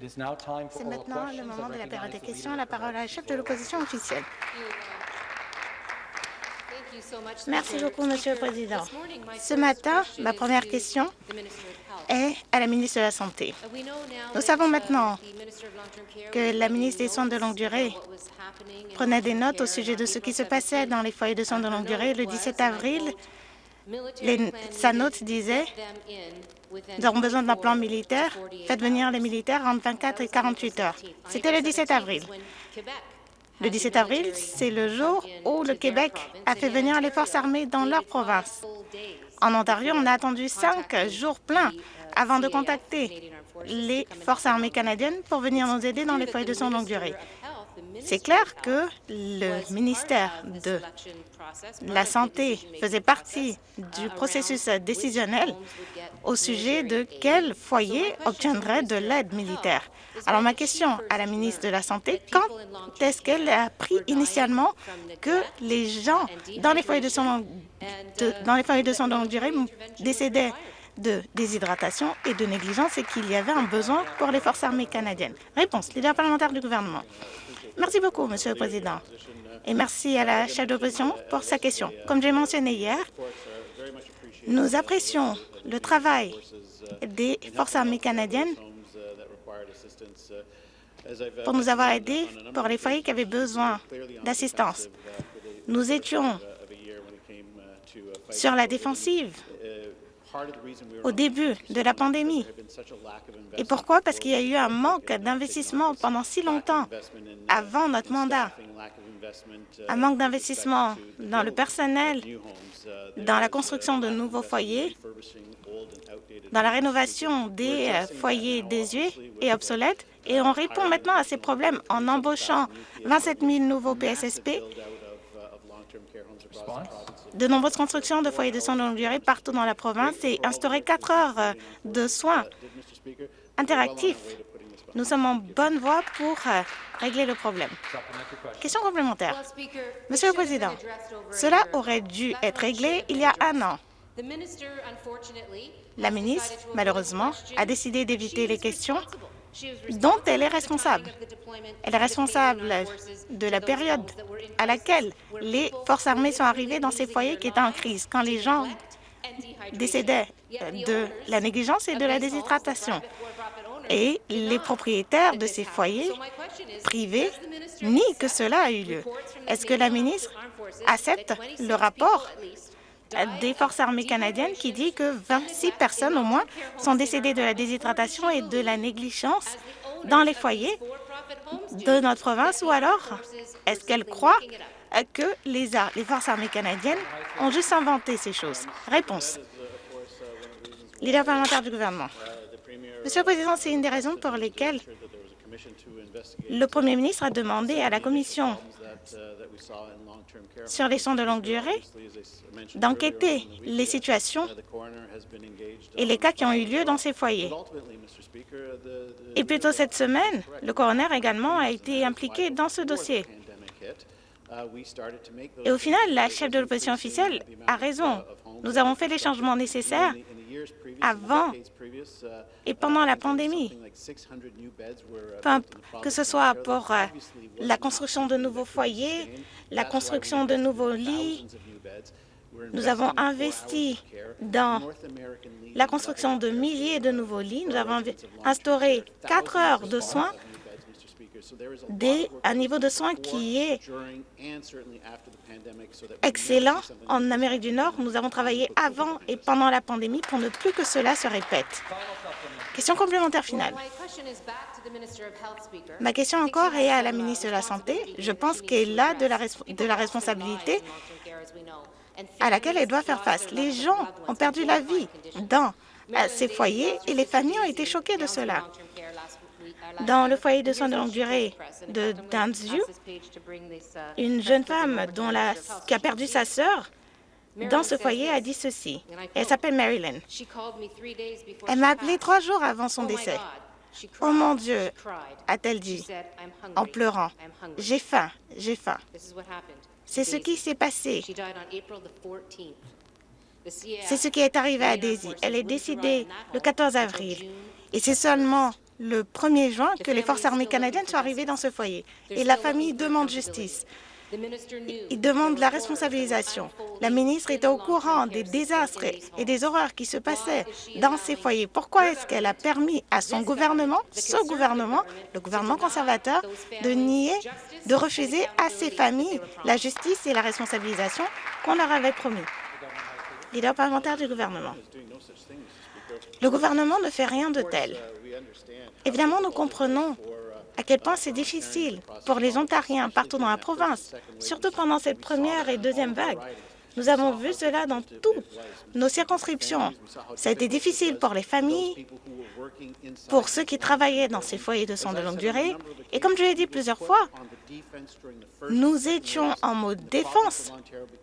C'est maintenant le moment de la période des questions. La parole à la chef de l'opposition officielle. Merci beaucoup, Monsieur le Président. Ce matin, ma première question est à la ministre de la Santé. Nous savons maintenant que la ministre des Soins de longue durée prenait des notes au sujet de ce qui se passait dans les foyers de soins de longue durée. Le 17 avril, sa note disait « Nous avons besoin d'un plan militaire. Faites venir les militaires entre 24 et 48 heures. » C'était le 17 avril. Le 17 avril, c'est le jour où le Québec a fait venir les forces armées dans leur province. En Ontario, on a attendu cinq jours pleins avant de contacter les forces armées canadiennes pour venir nous aider dans les foyers de soins longue durée. C'est clair que le ministère de la Santé faisait partie du processus décisionnel au sujet de quel foyer obtiendrait de l'aide militaire. Alors, ma question à la ministre de la Santé, quand est-ce qu'elle a appris initialement que les gens dans les foyers de soins dans les foyers de soins longue durée décédaient de déshydratation et de négligence et qu'il y avait un besoin pour les forces armées canadiennes? Réponse, leader parlementaire du gouvernement. Merci beaucoup, Monsieur le Président, et merci à la chef d'opposition pour sa question. Comme j'ai mentionné hier, nous apprécions le travail des forces armées canadiennes pour nous avoir aidés pour les foyers qui avaient besoin d'assistance. Nous étions sur la défensive au début de la pandémie. Et pourquoi? Parce qu'il y a eu un manque d'investissement pendant si longtemps avant notre mandat. Un manque d'investissement dans le personnel, dans la construction de nouveaux foyers, dans la rénovation des foyers désuets et obsolètes. Et on répond maintenant à ces problèmes en embauchant 27 000 nouveaux PSSP de nombreuses constructions de foyers de soins de longue durée partout dans la province et instaurer quatre heures de soins interactifs. Nous sommes en bonne voie pour euh, régler le problème. Question complémentaire. Monsieur le Président, cela aurait dû être réglé il y a un an. La ministre, malheureusement, a décidé d'éviter les questions dont elle est responsable. Elle est responsable de la période à laquelle les forces armées sont arrivées dans ces foyers qui étaient en crise, quand les gens décédaient de la négligence et de la déshydratation. Et les propriétaires de ces foyers privés nient que cela a eu lieu. Est-ce que la ministre accepte le rapport des Forces armées canadiennes qui dit que 26 personnes au moins sont décédées de la déshydratation et de la négligence dans les foyers de notre province ou alors est-ce qu'elle croit que les, Forces armées canadiennes ont juste inventé ces choses? Réponse. Leader parlementaire du gouvernement. Monsieur le Président, c'est une des raisons pour lesquelles le Premier ministre a demandé à la Commission sur les soins de longue durée d'enquêter les situations et les cas qui ont eu lieu dans ces foyers. Et plus tôt cette semaine, le coroner également a été impliqué dans ce dossier. Et au final, la chef de l'opposition officielle a raison. Nous avons fait les changements nécessaires avant et pendant la pandémie, que ce soit pour euh, la construction de nouveaux foyers, la construction de nouveaux lits. Nous avons investi dans la construction de milliers de nouveaux lits. Nous avons instauré quatre heures de soins un niveau de soins qui est excellent en Amérique du Nord. Nous avons travaillé avant et pendant la pandémie pour ne plus que cela se répète. Question complémentaire finale. Ma question encore est à la ministre de la Santé. Je pense qu'elle a de la, de la responsabilité à laquelle elle doit faire face. Les gens ont perdu la vie dans ces foyers et les familles ont été choquées de cela. Dans le foyer de soins de longue durée de Downsview, une jeune femme qui a perdu sa sœur dans ce foyer a dit ceci. Elle s'appelle Marilyn. Elle m'a appelé trois jours avant son décès. Oh mon Dieu, a-t-elle dit en pleurant. J'ai faim, j'ai faim. C'est ce qui s'est passé. C'est ce qui est arrivé à Daisy. Elle est décédée le 14 avril. Et c'est seulement le 1er juin que les forces armées canadiennes soient arrivées dans ce foyer. Et la famille demande justice. Il demande la responsabilisation. La ministre était au courant des désastres et des horreurs qui se passaient dans ces foyers. Pourquoi est-ce qu'elle a permis à son gouvernement, ce gouvernement, le gouvernement conservateur, de nier, de refuser à ces familles la justice et la responsabilisation qu'on leur avait promis? Leader parlementaire du gouvernement. Le gouvernement ne fait rien de tel. Évidemment, nous comprenons à quel point c'est difficile pour les Ontariens partout dans la province, surtout pendant cette première et deuxième vague. Nous avons vu cela dans toutes nos circonscriptions. Ça a été difficile pour les familles, pour ceux qui travaillaient dans ces foyers de soins de longue durée. Et comme je l'ai dit plusieurs fois, nous étions en mode défense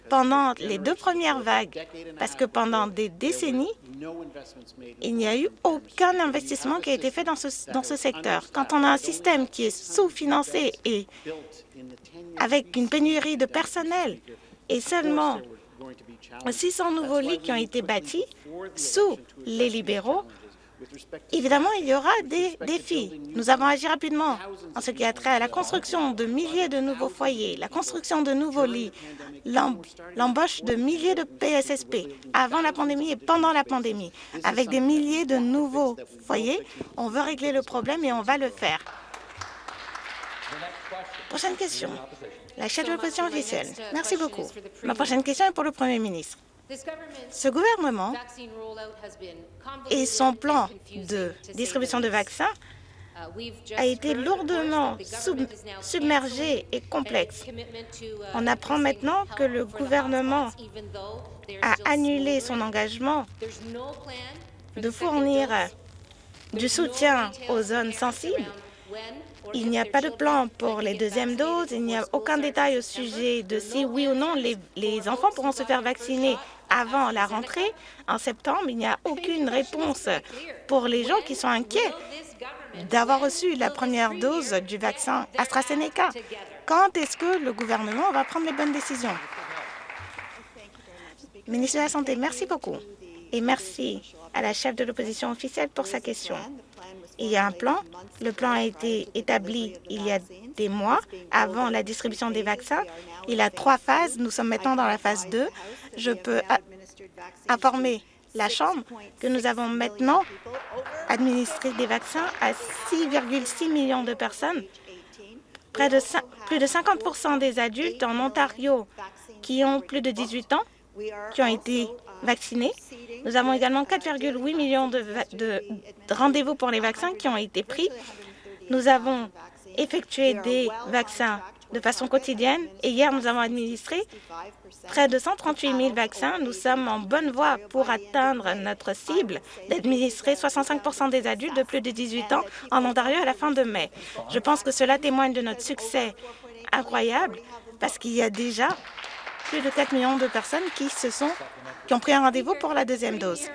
pendant les deux premières vagues, parce que pendant des décennies, il n'y a eu aucun investissement qui a été fait dans ce, dans ce secteur. Quand on a un système qui est sous-financé et avec une pénurie de personnel et seulement 600 nouveaux lits qui ont été bâtis sous les libéraux, Évidemment, il y aura des défis. Nous avons agi rapidement en ce qui a trait à la construction de milliers de nouveaux foyers, la construction de nouveaux lits, l'embauche de milliers de PSSP avant la pandémie et pendant la pandémie. Avec des milliers de nouveaux foyers, on veut régler le problème et on va le faire. Prochaine question. La chef de l'opposition officielle. Merci beaucoup. Ma prochaine question est pour le Premier ministre. Ce gouvernement et son plan de distribution de vaccins a été lourdement submergé et complexe. On apprend maintenant que le gouvernement a annulé son engagement de fournir du soutien aux zones sensibles. Il n'y a pas de plan pour les deuxièmes doses, il n'y a aucun détail au sujet de si oui ou non les, enfants pourront se faire vacciner avant la rentrée en septembre. Il n'y a aucune réponse pour les gens qui sont inquiets d'avoir reçu la première dose du vaccin AstraZeneca. Quand est-ce que le gouvernement va prendre les bonnes décisions? Ministre de la Santé, merci beaucoup. Et merci à la chef de l'opposition officielle pour sa question. Il y a un plan. Le plan a été établi il y a des mois avant la distribution des vaccins. Il a trois phases. Nous sommes maintenant dans la phase 2. Je peux informer la Chambre que nous avons maintenant administré des vaccins à 6,6 millions de personnes. Près de plus de 50% des adultes en Ontario qui ont plus de 18 ans qui ont été vaccinés. Nous avons également 4,8 millions de, de rendez-vous pour les vaccins qui ont été pris. Nous avons effectué des vaccins de façon quotidienne et hier, nous avons administré près de 138 000 vaccins. Nous sommes en bonne voie pour atteindre notre cible d'administrer 65% des adultes de plus de 18 ans en Ontario à la fin de mai. Je pense que cela témoigne de notre succès incroyable parce qu'il y a déjà plus de 4 millions de personnes qui, se sont, qui ont pris un rendez-vous pour la deuxième dose.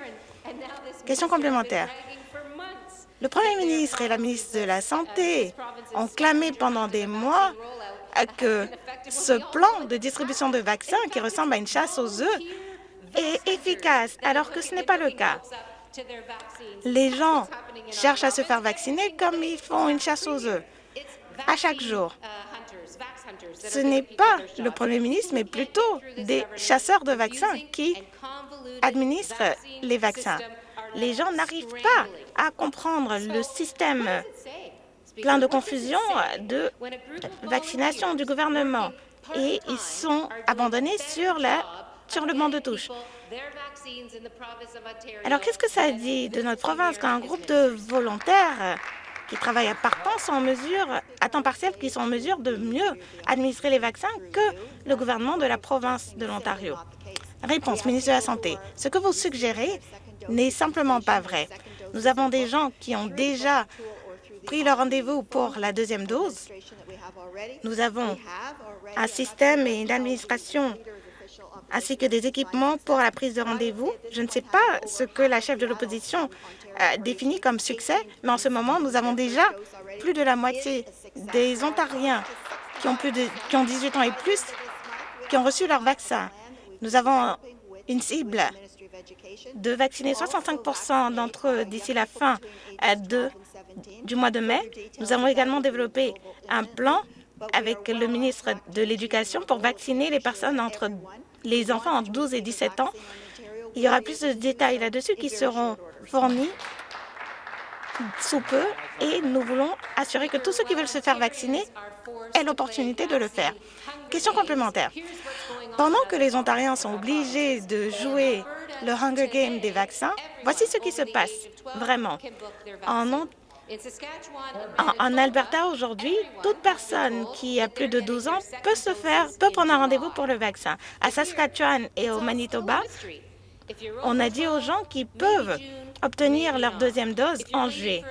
Question complémentaire. Le Premier ministre et la ministre de la Santé ont clamé pendant des mois que ce plan de distribution de vaccins, qui ressemble à une chasse aux œufs, est efficace, alors que ce n'est pas le cas. Les gens cherchent à se faire vacciner comme ils font une chasse aux œufs à chaque jour. Ce n'est pas le Premier ministre, mais plutôt des chasseurs de vaccins qui administrent les vaccins. Les gens n'arrivent pas à comprendre le système plein de confusion de vaccination du gouvernement et ils sont abandonnés sur, la, sur le banc de touche. Alors, qu'est-ce que ça dit de notre province quand un groupe de volontaires qui travaillent à temps sont en mesure, à temps partiel, qui sont en mesure de mieux administrer les vaccins que le gouvernement de la province de l'Ontario? Réponse, ministre de la Santé. Ce que vous suggérez n'est simplement pas vrai. Nous avons des gens qui ont déjà pris leur rendez-vous pour la deuxième dose. Nous avons un système et une administration ainsi que des équipements pour la prise de rendez-vous. Je ne sais pas ce que la chef de l'opposition définit comme succès, mais en ce moment, nous avons déjà plus de la moitié des Ontariens qui ont, plus de, qui ont 18 ans et plus qui ont reçu leur vaccin. Nous avons une cible de vacciner 65% d'entre eux d'ici la fin de du mois de mai, nous avons également développé un plan avec le ministre de l'Éducation pour vacciner les personnes entre les enfants entre 12 et 17 ans. Il y aura plus de détails là-dessus qui seront fournis sous peu et nous voulons assurer que tous ceux qui veulent se faire vacciner aient l'opportunité de le faire. Question complémentaire. Pendant que les Ontariens sont obligés de jouer le Hunger Game des vaccins, voici ce qui se passe vraiment. En, Alberta, aujourd'hui, toute personne qui a plus de 12 ans peut, se faire, peut prendre un rendez-vous pour le vaccin. À Saskatchewan et au Manitoba, on a dit aux gens qu'ils peuvent obtenir leur deuxième dose en juillet.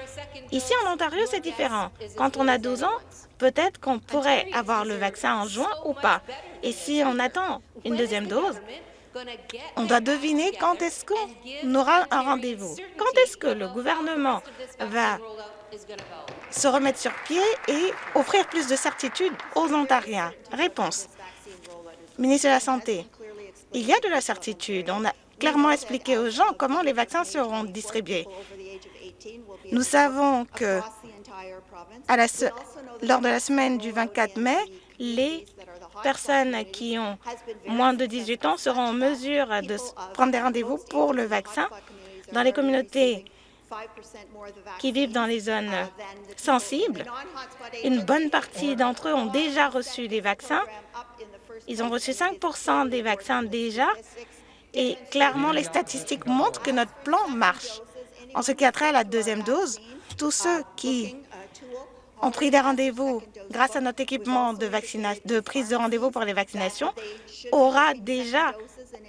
Ici, en Ontario, c'est différent. Quand on a 12 ans, peut-être qu'on pourrait avoir le vaccin en juin ou pas. Et si on attend une deuxième dose, on doit deviner quand est-ce qu'on aura un rendez-vous. Quand est-ce que le gouvernement va se remettre sur pied et offrir plus de certitude aux Ontariens? Réponse. Ministre de la Santé, il y a de la certitude. Clairement expliqué aux gens comment les vaccins seront distribués. Nous savons que lors de la semaine du 24 mai, les personnes qui ont moins de 18 ans seront en mesure de prendre des rendez-vous pour le vaccin. Dans les communautés qui vivent dans les zones sensibles, une bonne partie d'entre eux ont déjà reçu des vaccins. Ils ont reçu 5% des vaccins déjà et clairement, les statistiques montrent que notre plan marche. En ce qui a trait à la deuxième dose, tous ceux qui ont pris des rendez-vous grâce à notre équipement de, de prise de rendez-vous pour les vaccinations aura déjà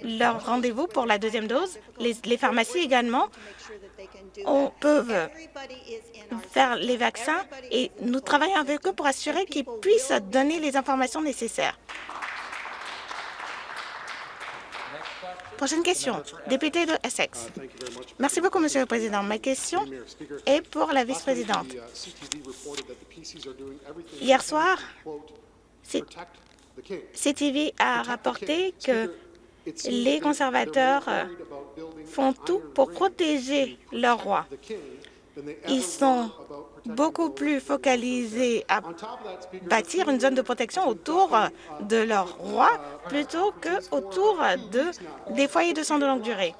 leur rendez-vous pour la deuxième dose. Les, les pharmacies également on, peuvent faire les vaccins et nous travaillons avec eux pour assurer qu'ils puissent donner les informations nécessaires. Prochaine question, député de Essex. Merci beaucoup, Monsieur le Président. Ma question est pour la vice-présidente. Hier soir, CTV a rapporté que les conservateurs font tout pour protéger leur roi. Ils sont beaucoup plus focalisés à bâtir une zone de protection autour de leur roi plutôt qu'autour de, des foyers de soins de longue durée.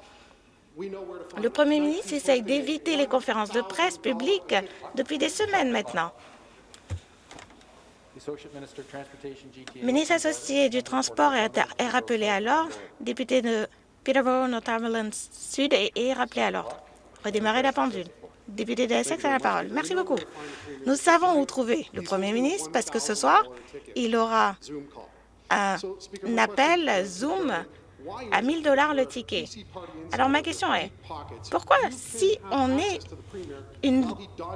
Le premier ministre essaye d'éviter les conférences de presse publiques depuis des semaines maintenant. Ministre associé du Transport est, rappelé à l'ordre. Député de Peterborough, Northumberland Sud est rappelé à l'ordre. Redémarrer la pendule. Député de Essex a la parole. Merci beaucoup. Nous savons où trouver le Premier ministre parce que ce soir, il aura un, appel Zoom à 1000 dollars le ticket. Alors ma question est, pourquoi si on est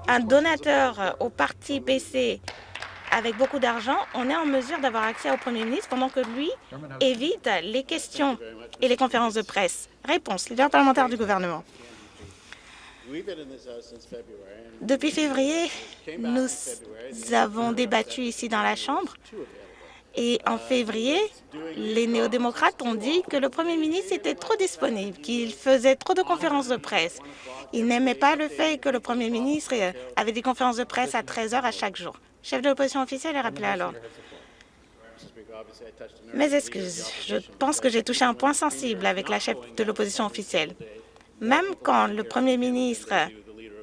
un donateur au parti PC avec beaucoup d'argent, on est en mesure d'avoir accès au Premier ministre pendant que lui évite les questions et les conférences de presse? Réponse, leader parlementaire du gouvernement. Depuis février, nous avons débattu ici dans la Chambre et en février, les néo-démocrates ont dit que le premier ministre était trop disponible, qu'il faisait trop de conférences de presse. Ils n'aimaient pas le fait que le premier ministre avait des conférences de presse à 13 heures à chaque jour. Chef de l'opposition officielle est rappelé l'ordre. Mes excuses, je pense que j'ai touché un point sensible avec la chef de l'opposition officielle? Même quand le Premier ministre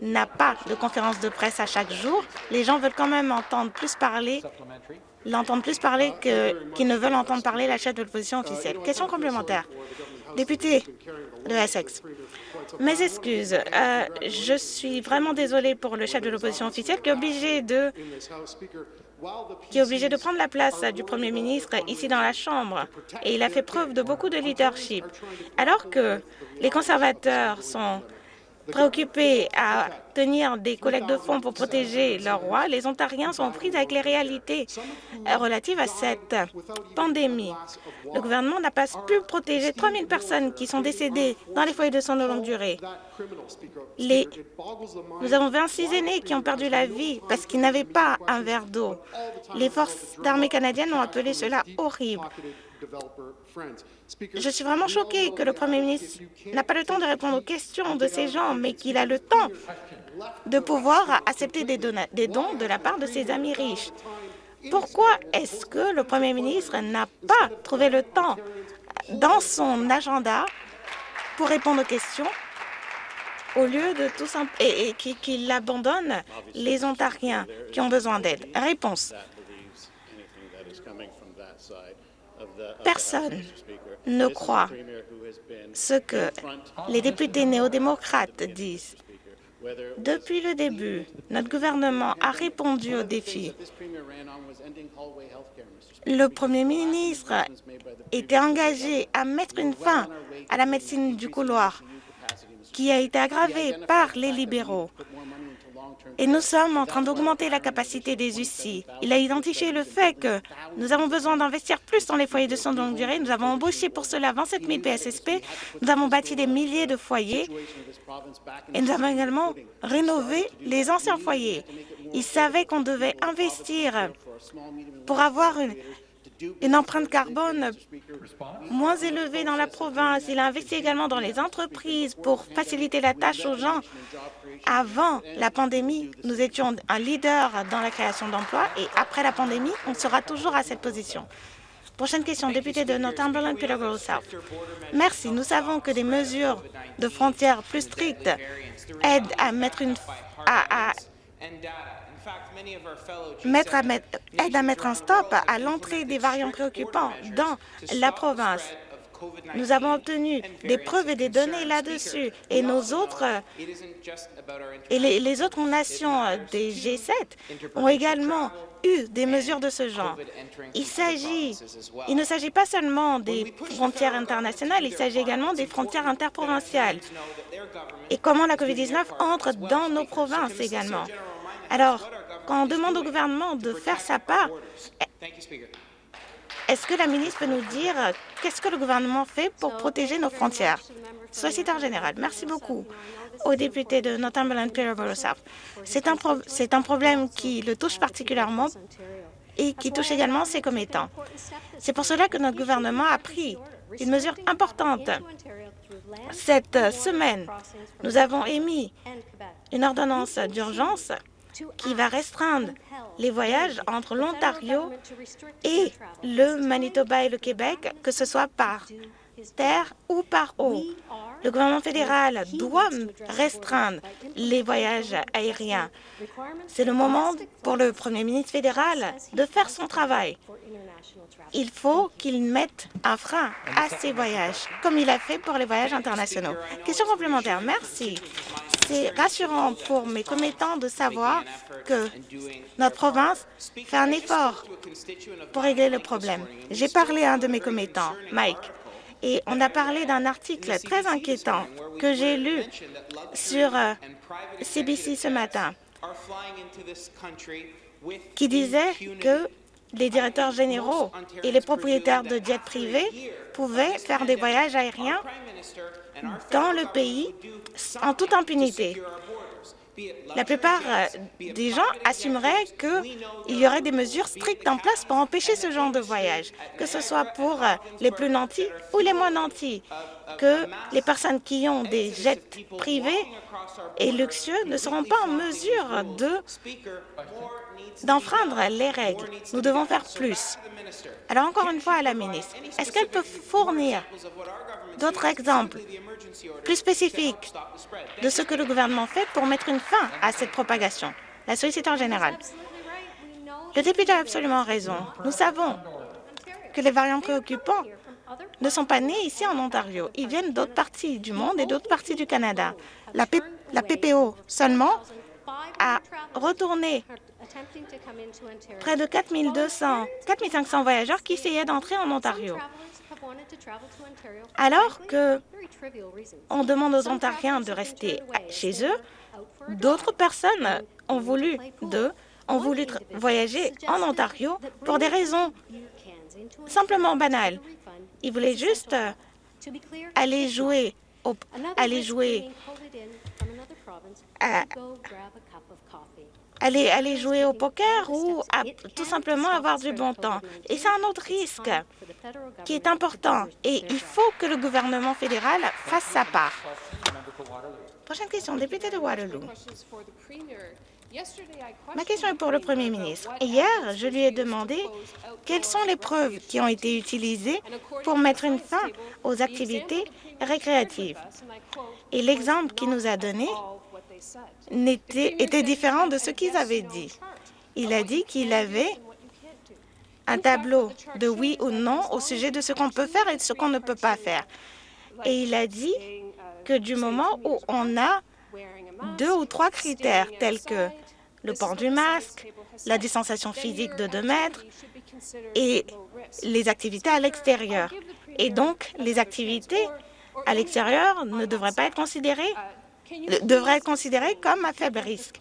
n'a pas de conférence de presse à chaque jour, les gens veulent quand même entendre plus parler, l'entendre plus parler qu'ils ne veulent entendre parler la chef de l'opposition officielle. Question complémentaire. Député de Essex, mes excuses. Euh, je suis vraiment désolée pour le chef de l'opposition officielle qui est obligé de qui est obligé de prendre la place du Premier ministre ici dans la Chambre. Et il a fait preuve de beaucoup de leadership. Alors que les conservateurs sont préoccupés à tenir des collectes de fonds pour protéger leur roi, les Ontariens sont pris avec les réalités relatives à cette pandémie. Le gouvernement n'a pas pu protéger 3 000 personnes qui sont décédées dans les foyers de soins de longue durée. Les... Nous avons 26 aînés qui ont perdu la vie parce qu'ils n'avaient pas un verre d'eau. Les forces d'armée canadiennes ont appelé cela horrible. Je suis vraiment choquée que le Premier ministre n'a pas le temps de répondre aux questions de ces gens, mais qu'il a le temps de pouvoir accepter des, des dons de la part de ses amis riches? Pourquoi est-ce que le Premier ministre n'a pas trouvé le temps dans son agenda pour répondre aux questions au lieu de tout et, et qu'il abandonne les Ontariens qui ont besoin d'aide. Réponse. Personne ne croit ce que les députés néo-démocrates disent. Depuis le début, notre gouvernement a répondu aux défis. Le Premier ministre était engagé à mettre une fin à la médecine du couloir qui a été aggravée par les libéraux. Et nous sommes en train d'augmenter la capacité des UCI. Il a identifié le fait que nous avons besoin d'investir plus dans les foyers de soins de longue durée. Nous avons embauché pour cela 27 000 PSSP. Nous avons bâti des milliers de foyers. Et nous avons également rénové les anciens foyers. Il savait qu'on devait investir pour avoir une, une empreinte carbone moins élevée dans la province. Il a investi également dans les entreprises pour faciliter la tâche aux gens. Avant la pandémie, nous étions un leader dans la création d'emplois et après la pandémie, on sera toujours à cette position. Prochaine question, député de Northumberland, Peterborough South. Merci. Nous savons que des mesures de frontières plus strictes aident à mettre une à, à mettre à mettre, aide à mettre un stop à l'entrée des variants préoccupants dans la province. Nous avons obtenu des preuves et des données là-dessus. Et nos autres et les, les, autres nations des G7 ont également eu des mesures de ce genre. Il, il ne s'agit pas seulement des frontières internationales, il s'agit également des frontières interprovinciales et comment la COVID-19 entre dans nos provinces également. Alors, quand on demande au gouvernement de faire sa part, est-ce que la ministre peut nous dire qu'est-ce que le gouvernement fait pour protéger nos frontières? Solliciteur général, merci beaucoup au député de Northumberland Peterborough South. C'est un, pro un problème qui le touche particulièrement et qui touche également ses commettants. C'est pour cela que notre gouvernement a pris une mesure importante. Cette semaine, nous avons émis une ordonnance d'urgence qui va restreindre les voyages entre l'Ontario et le Manitoba et le Québec, que ce soit par terre ou par eau. Le gouvernement fédéral doit restreindre les voyages aériens. C'est le moment pour le premier ministre fédéral de faire son travail. Il faut qu'il mette un frein à ces voyages, comme il a fait pour les voyages internationaux. Question complémentaire. Merci. C'est rassurant pour mes commettants de savoir que notre province fait un effort pour régler le problème. J'ai parlé à un de mes commettants, Mike, et on a parlé d'un article très inquiétant que j'ai lu sur CBC euh, ce matin qui disait que les directeurs généraux et les propriétaires de jets privés pouvaient faire des voyages aériens dans le pays en toute impunité. La plupart euh, des gens assumeraient qu'il y aurait des mesures strictes en place pour empêcher ce genre de voyage, que ce soit pour euh, les plus nantis ou les moins nantis, que les personnes qui ont des jets privés et luxueux ne seront pas en mesure d'enfreindre les règles. Nous devons faire plus. Alors, encore une fois à la ministre, est-ce qu'elle peut fournir d'autres exemples plus spécifiques de ce que le gouvernement fait pour mettre une fin à cette propagation? La solliciteur générale. Le député a absolument raison. Nous savons que les variants préoccupants ne sont pas nés ici en Ontario. Ils viennent d'autres parties du monde et d'autres parties du Canada. La, PPO seulement a retourné près de 4 200, 4 500 voyageurs qui essayaient d'entrer en Ontario. Alors que on demande aux Ontariens de rester chez eux, d'autres personnes ont voulu, ont voulu voyager en Ontario pour des raisons simplement banales. Ils voulaient juste aller jouer, aller jouer aller, aller jouer au poker ou tout simplement avoir du bon temps. Et c'est un autre risque qui est important et il faut que le gouvernement fédéral fasse sa part. Prochaine question, député de Waterloo. Ma question est pour le Premier ministre. Hier, je lui ai demandé quelles sont les preuves qui ont été utilisées pour mettre une fin aux activités récréatives. Et l'exemple qu'il nous a donné était, différent de ce qu'ils avaient dit. Il a dit qu'il avait un tableau de oui ou non au sujet de ce qu'on peut faire et de ce qu'on ne peut pas faire. Et il a dit que du moment où on a deux ou trois critères tels que le port du masque, la distanciation physique de 2 mètres et les activités à l'extérieur. Et donc, les activités à l'extérieur ne devraient pas être considérées devraient être considérées comme à faible risque.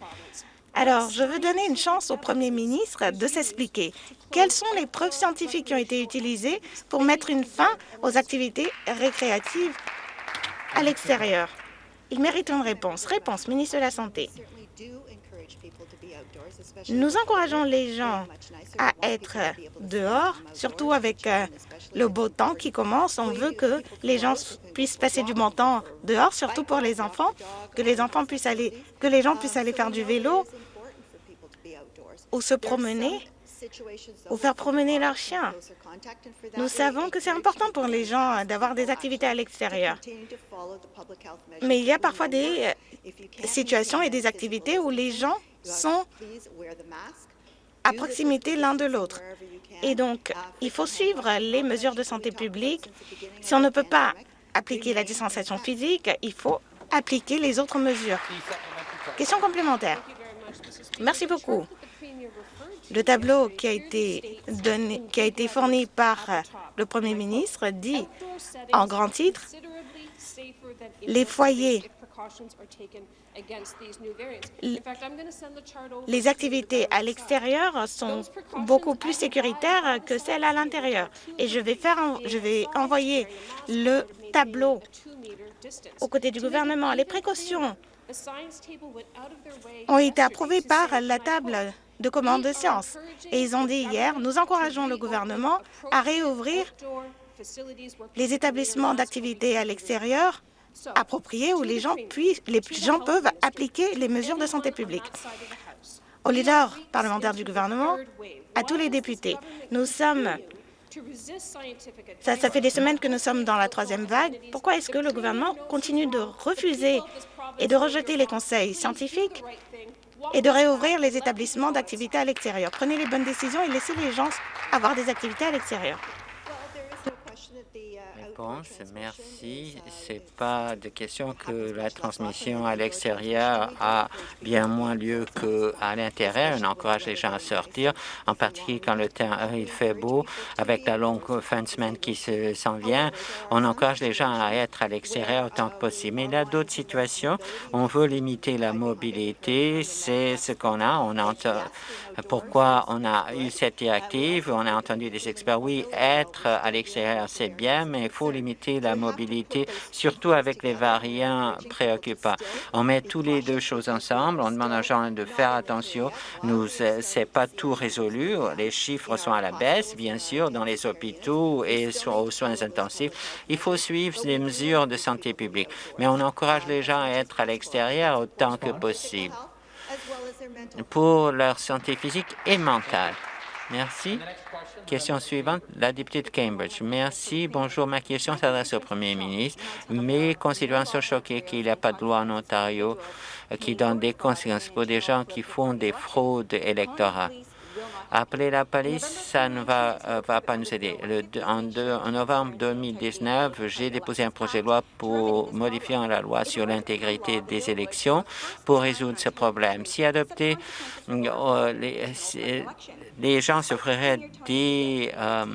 Alors, je veux donner une chance au Premier ministre de s'expliquer. Quelles sont les preuves scientifiques qui ont été utilisées pour mettre une fin aux activités récréatives à l'extérieur? Il mérite une réponse. Réponse, ministre de la Santé. Nous encourageons les gens à être dehors, surtout avec euh, le beau temps qui commence. On veut que les gens puissent passer du bon temps dehors, surtout pour les enfants, que les enfants puissent aller, que les gens puissent aller faire du vélo ou se promener ou faire promener leurs chiens. Nous savons que c'est important pour les gens d'avoir des activités à l'extérieur. Mais il y a parfois des euh, situations et des activités où les gens sont à proximité l'un de l'autre. Et donc, il faut suivre les mesures de santé publique. Si on ne peut pas appliquer la distanciation physique, il faut appliquer les autres mesures. Question complémentaire. Merci beaucoup. Le tableau qui a été, donné, qui a été fourni par le Premier ministre dit en grand titre les foyers les activités à l'extérieur sont beaucoup plus sécuritaires que celles à l'intérieur. Et je vais, faire, je vais envoyer le tableau aux côtés du gouvernement. Les précautions ont été approuvées par la table de commande de sciences. Et ils ont dit hier, nous encourageons le gouvernement à réouvrir les établissements d'activité à l'extérieur appropriés où les gens, puissent, les gens peuvent appliquer les mesures de santé publique. Aux leaders parlementaires du gouvernement, à tous les députés, nous sommes ça, ça, fait des semaines que nous sommes dans la troisième vague. Pourquoi est-ce que le gouvernement continue de refuser et de rejeter les conseils scientifiques et de réouvrir les établissements d'activité à l'extérieur? Prenez les bonnes décisions et laissez les gens avoir des activités à l'extérieur. Réponse, merci. C'est pas de question que la transmission à l'extérieur a bien moins lieu qu'à l'intérieur. On encourage les gens à sortir, en particulier quand le temps il fait beau, avec la longue fin de semaine qui s'en vient. On encourage les gens à être à l'extérieur autant que possible. Mais il y a d'autres situations. On veut limiter la mobilité. C'est ce qu'on a. On entend pourquoi on a eu cette directive. On a entendu des experts. Oui, être à l'extérieur, c'est bien, mais il faut limiter la mobilité, surtout avec les variants préoccupants. On met tous les deux choses ensemble. On demande aux gens de faire attention. Nous, c'est pas tout résolu. Les chiffres sont à la baisse, bien sûr, dans les hôpitaux et aux soins intensifs. Il faut suivre les mesures de santé publique, mais on encourage les gens à être à l'extérieur autant que possible pour leur santé physique et mentale. Merci. Question suivante, la députée de Cambridge. Merci. Bonjour. Ma question s'adresse au Premier ministre. Mes concitoyens sont choqués qu'il n'y a pas de loi en Ontario qui donne des conséquences pour des gens qui font des fraudes électorales. Appeler la police, ça ne va, euh, pas nous aider. Le, en, novembre 2019, j'ai déposé un projet de loi pour modifier la loi sur l'intégrité des élections pour résoudre ce problème. Si adopté, euh, les, les, gens des... Euh,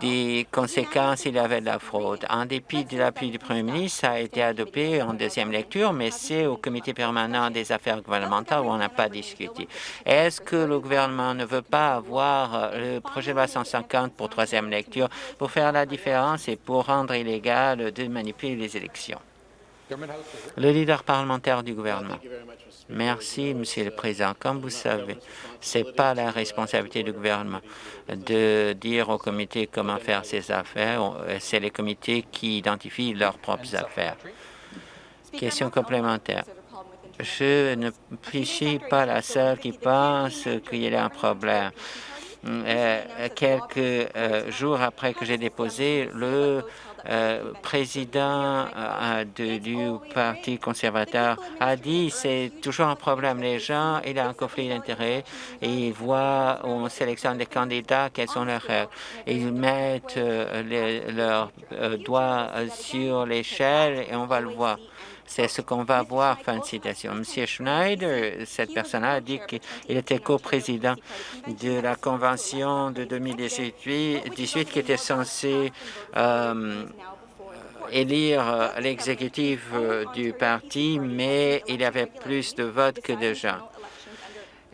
des conséquences il y avait de la fraude. En dépit de l'appui du Premier ministre, ça a été adopté en deuxième lecture, mais c'est au comité permanent des affaires gouvernementales où on n'a pas discuté. Est-ce que le gouvernement ne veut pas avoir euh, le projet de loi 150 pour troisième lecture pour faire la différence et pour rendre illégal de manipuler les élections? Le leader parlementaire du gouvernement. Merci, Monsieur le Président. Comme vous savez, ce n'est pas la responsabilité du gouvernement de dire au comité comment faire ses affaires. C'est les comités qui identifient leurs propres affaires. Question complémentaire. Je ne suis pas la seule qui pense qu'il y a un problème. Euh, quelques euh, jours après que j'ai déposé, le euh, président du Parti conservateur a dit c'est toujours un problème. Les gens, il y a un conflit d'intérêts et ils voient, on sélectionne des candidats, quelles sont leurs règles. Ils mettent leurs doigts sur l'échelle et on va le voir. C'est ce qu'on va voir, fin de citation. Monsieur Schneider, cette personne-là a dit qu'il était coprésident de la convention de 2018 qui était censée euh, élire l'exécutif euh, du parti, mais il y avait plus de votes que de gens.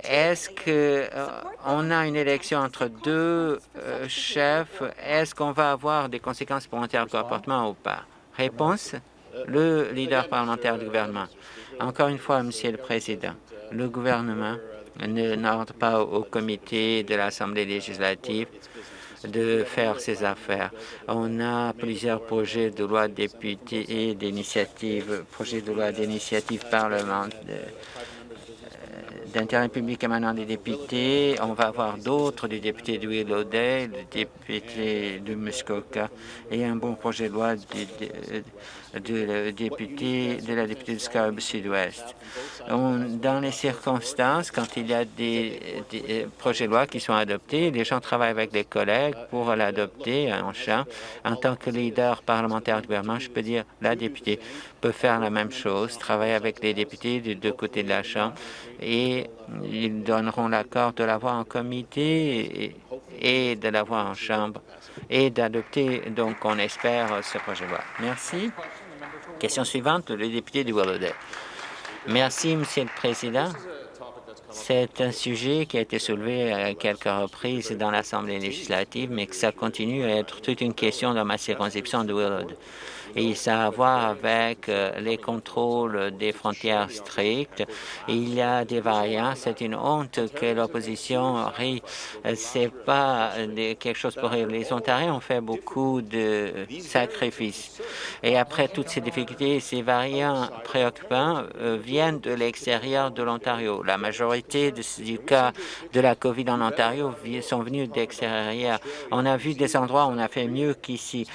Est-ce qu'on euh, a une élection entre deux chefs? Est-ce qu'on va avoir des conséquences pour un tel comportement ou pas? Réponse? Le leader parlementaire du gouvernement. Encore une fois, Monsieur le Président, le gouvernement n'ordre pas au comité de l'Assemblée législative de faire ses affaires. On a plusieurs projets de loi députés et d'initiatives, projets de loi d'initiative parlementaire d'intérêt public émanant des députés. On va avoir d'autres, du député de Willowdale, du député de Muskoka et un bon projet de loi du, de, député, de la députée du Scarborough Sud-Ouest. Dans les circonstances, quand il y a des, des, projets de loi qui sont adoptés, les gens travaillent avec des collègues pour l'adopter en champ. En tant que leader parlementaire du gouvernement, je peux dire la députée peut faire la même chose, travailler avec les députés des deux côtés de la Chambre et ils donneront l'accord de l'avoir en comité et, de l'avoir en Chambre et d'adopter, donc on espère, ce projet de loi. Merci. Question suivante, le député du Willowdale. Merci, Monsieur le Président. C'est un sujet qui a été soulevé à quelques reprises dans l'Assemblée législative, mais que ça continue à être toute une question dans ma circonscription de Willowdale et ça a à voir avec euh, les contrôles des frontières strictes. Il y a des variants. C'est une honte que l'opposition rit. C'est pas quelque chose pour rire. Les Ontariens ont fait beaucoup de sacrifices. Et après toutes ces difficultés, ces variants préoccupants euh, viennent de l'extérieur de l'Ontario. La majorité du cas de la COVID en Ontario sont venus d'extérieur. On a vu des endroits où on a fait mieux qu'ici.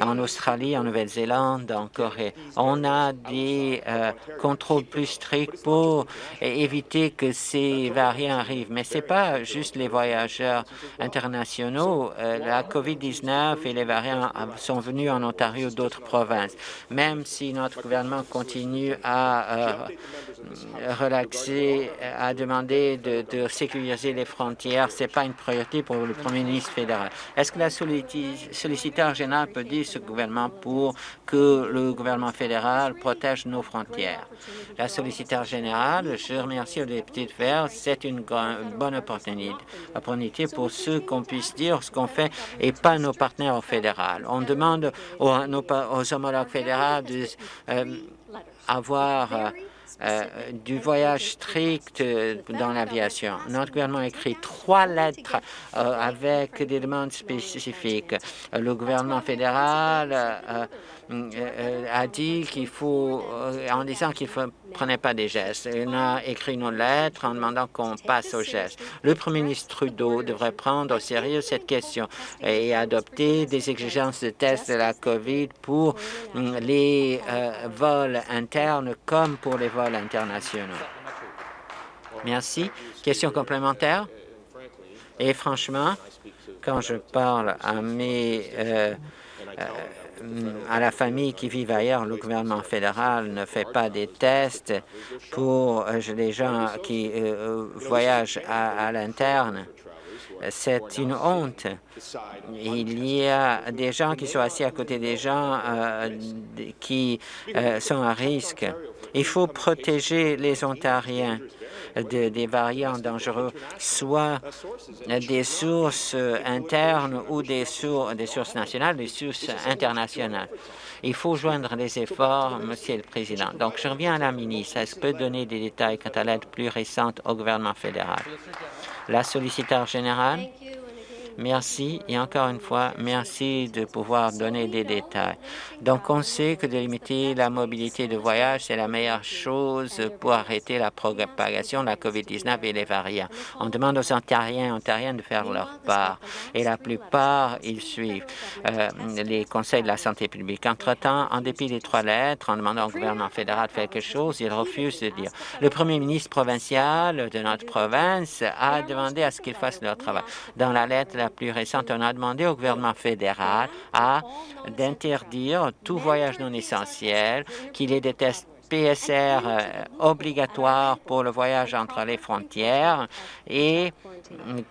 En Australie, en Nouvelle-Zélande, en Corée. On a des euh, contrôles plus stricts pour éviter que ces variants arrivent. Mais ce n'est pas juste les voyageurs internationaux. Euh, la COVID-19 et les variants sont venus en Ontario d'autres provinces. Même si notre gouvernement continue à euh, relaxer, à demander de, de sécuriser les frontières, ce n'est pas une priorité pour le premier ministre fédéral. Est-ce que la solliciteur général peut dire ce gouvernement pour que le gouvernement fédéral protège nos frontières. La solliciteur générale, je remercie le député de faire, c'est une bonne opportunité pour ceux qu'on puisse dire ce qu'on fait et pas nos partenaires au fédéral. On demande aux, homologues fédéraux d'avoir euh, euh, du voyage strict dans l'aviation. Notre gouvernement a écrit trois lettres euh, avec des demandes spécifiques. Le gouvernement fédéral euh, euh, a dit qu'il faut, euh, en disant qu'il ne prenait pas des gestes. Il a écrit une lettre en demandant qu'on passe aux gestes. Le premier ministre Trudeau devrait prendre au sérieux cette question et adopter des exigences de tests de la COVID pour les vols internes comme pour les vols internationaux. Merci. Question complémentaire? Et franchement, quand je parle à mes à la famille qui vit ailleurs, le gouvernement fédéral ne fait pas des tests pour euh, les gens qui euh, euh, voyagent à, l'interne. C'est une honte. Il y a des gens qui sont assis à côté des gens qui sont à risque. Il faut protéger les Ontariens. des variants dangereux, soit des sources internes ou des, des sources nationales, des sources internationales. Il faut joindre les efforts, Monsieur le Président. Donc, je reviens à la ministre. Est-ce que peut donner des détails quant à l'aide plus récente au gouvernement fédéral? La solliciteur générale. Merci et encore une fois, merci de pouvoir donner des détails. Donc, on sait que de limiter la mobilité de voyage, c'est la meilleure chose pour arrêter la propagation de la COVID-19 et les variants. On demande aux Ontariens et Ontariennes de faire leur part et la plupart, ils suivent euh, les conseils de la santé publique. Entre-temps, en dépit des trois lettres, en demandant au gouvernement fédéral de faire quelque chose, ils refusent de dire. Le premier ministre provincial de notre province a demandé à ce qu'ils fassent leur travail. Dans la lettre, la plus récente, on a demandé au gouvernement fédéral d'interdire tout voyage non essentiel, qu'il ait des tests PSR euh, obligatoires pour le voyage entre les frontières et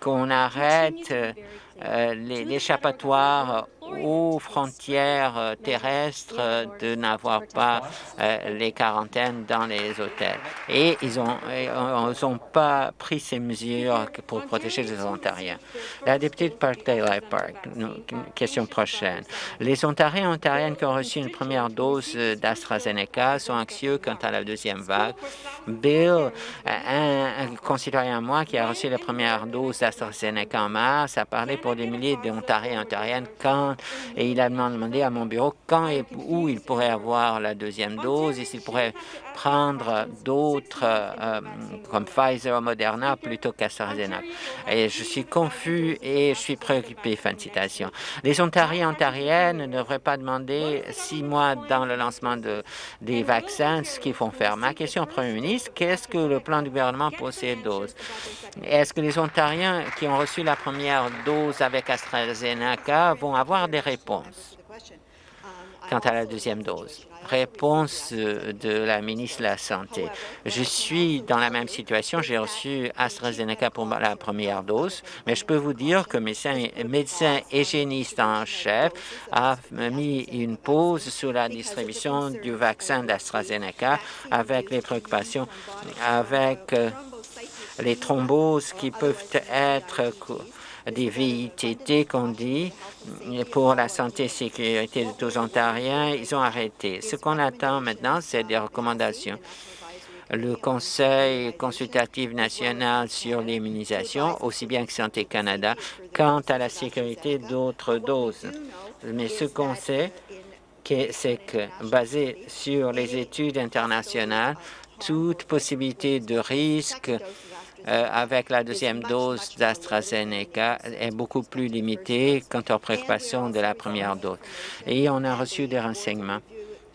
qu'on arrête euh, l'échappatoire aux frontières euh, terrestres euh, de n'avoir pas euh, les quarantaines dans les hôtels. Et ils n'ont pas pris ces mesures pour protéger les Ontariens. La députée de Parkdale Park, question prochaine. Les Ontariens et Ontariennes qui ont reçu une première dose d'AstraZeneca sont anxieux quant à la deuxième vague. Bill, un, concitoyen à moi qui a reçu la première dose d'AstraZeneca en mars, a parlé pour des milliers d'Ontariens et Ontariennes quand et il a demandé à mon bureau quand et où il pourrait avoir la deuxième dose et s'il pourrait prendre d'autres euh, comme Pfizer ou Moderna plutôt qu'AstraZeneca. Et je suis confus et je suis préoccupé. Fin de citation. Les Ontariens ontariennes ne devraient pas demander six mois dans le lancement de, des vaccins ce qu'ils font faire. Ma question au Premier ministre, qu'est-ce que le plan du gouvernement pour ces doses? Est-ce que les Ontariens qui ont reçu la première dose avec AstraZeneca vont avoir des réponses quant à la deuxième dose? Réponse de la ministre de la Santé. Je suis dans la même situation. J'ai reçu AstraZeneca pour la première dose, mais je peux vous dire que médecin, médecin hygiéniste en chef a mis une pause sur la distribution du vaccin d'AstraZeneca avec les préoccupations, avec euh, les thromboses qui peuvent être des VITT qu'on dit pour la santé et sécurité de tous Ontariens, ils ont arrêté. Ce qu'on attend maintenant, c'est des recommandations. Le Conseil consultatif national sur l'immunisation, aussi bien que Santé Canada, quant à la sécurité d'autres doses. Mais ce qu'on sait, c'est que, basé sur les études internationales, toute possibilité de risque euh, avec la deuxième dose d'AstraZeneca est beaucoup plus limitée quant aux préoccupations de la première dose. Et on a reçu des renseignements.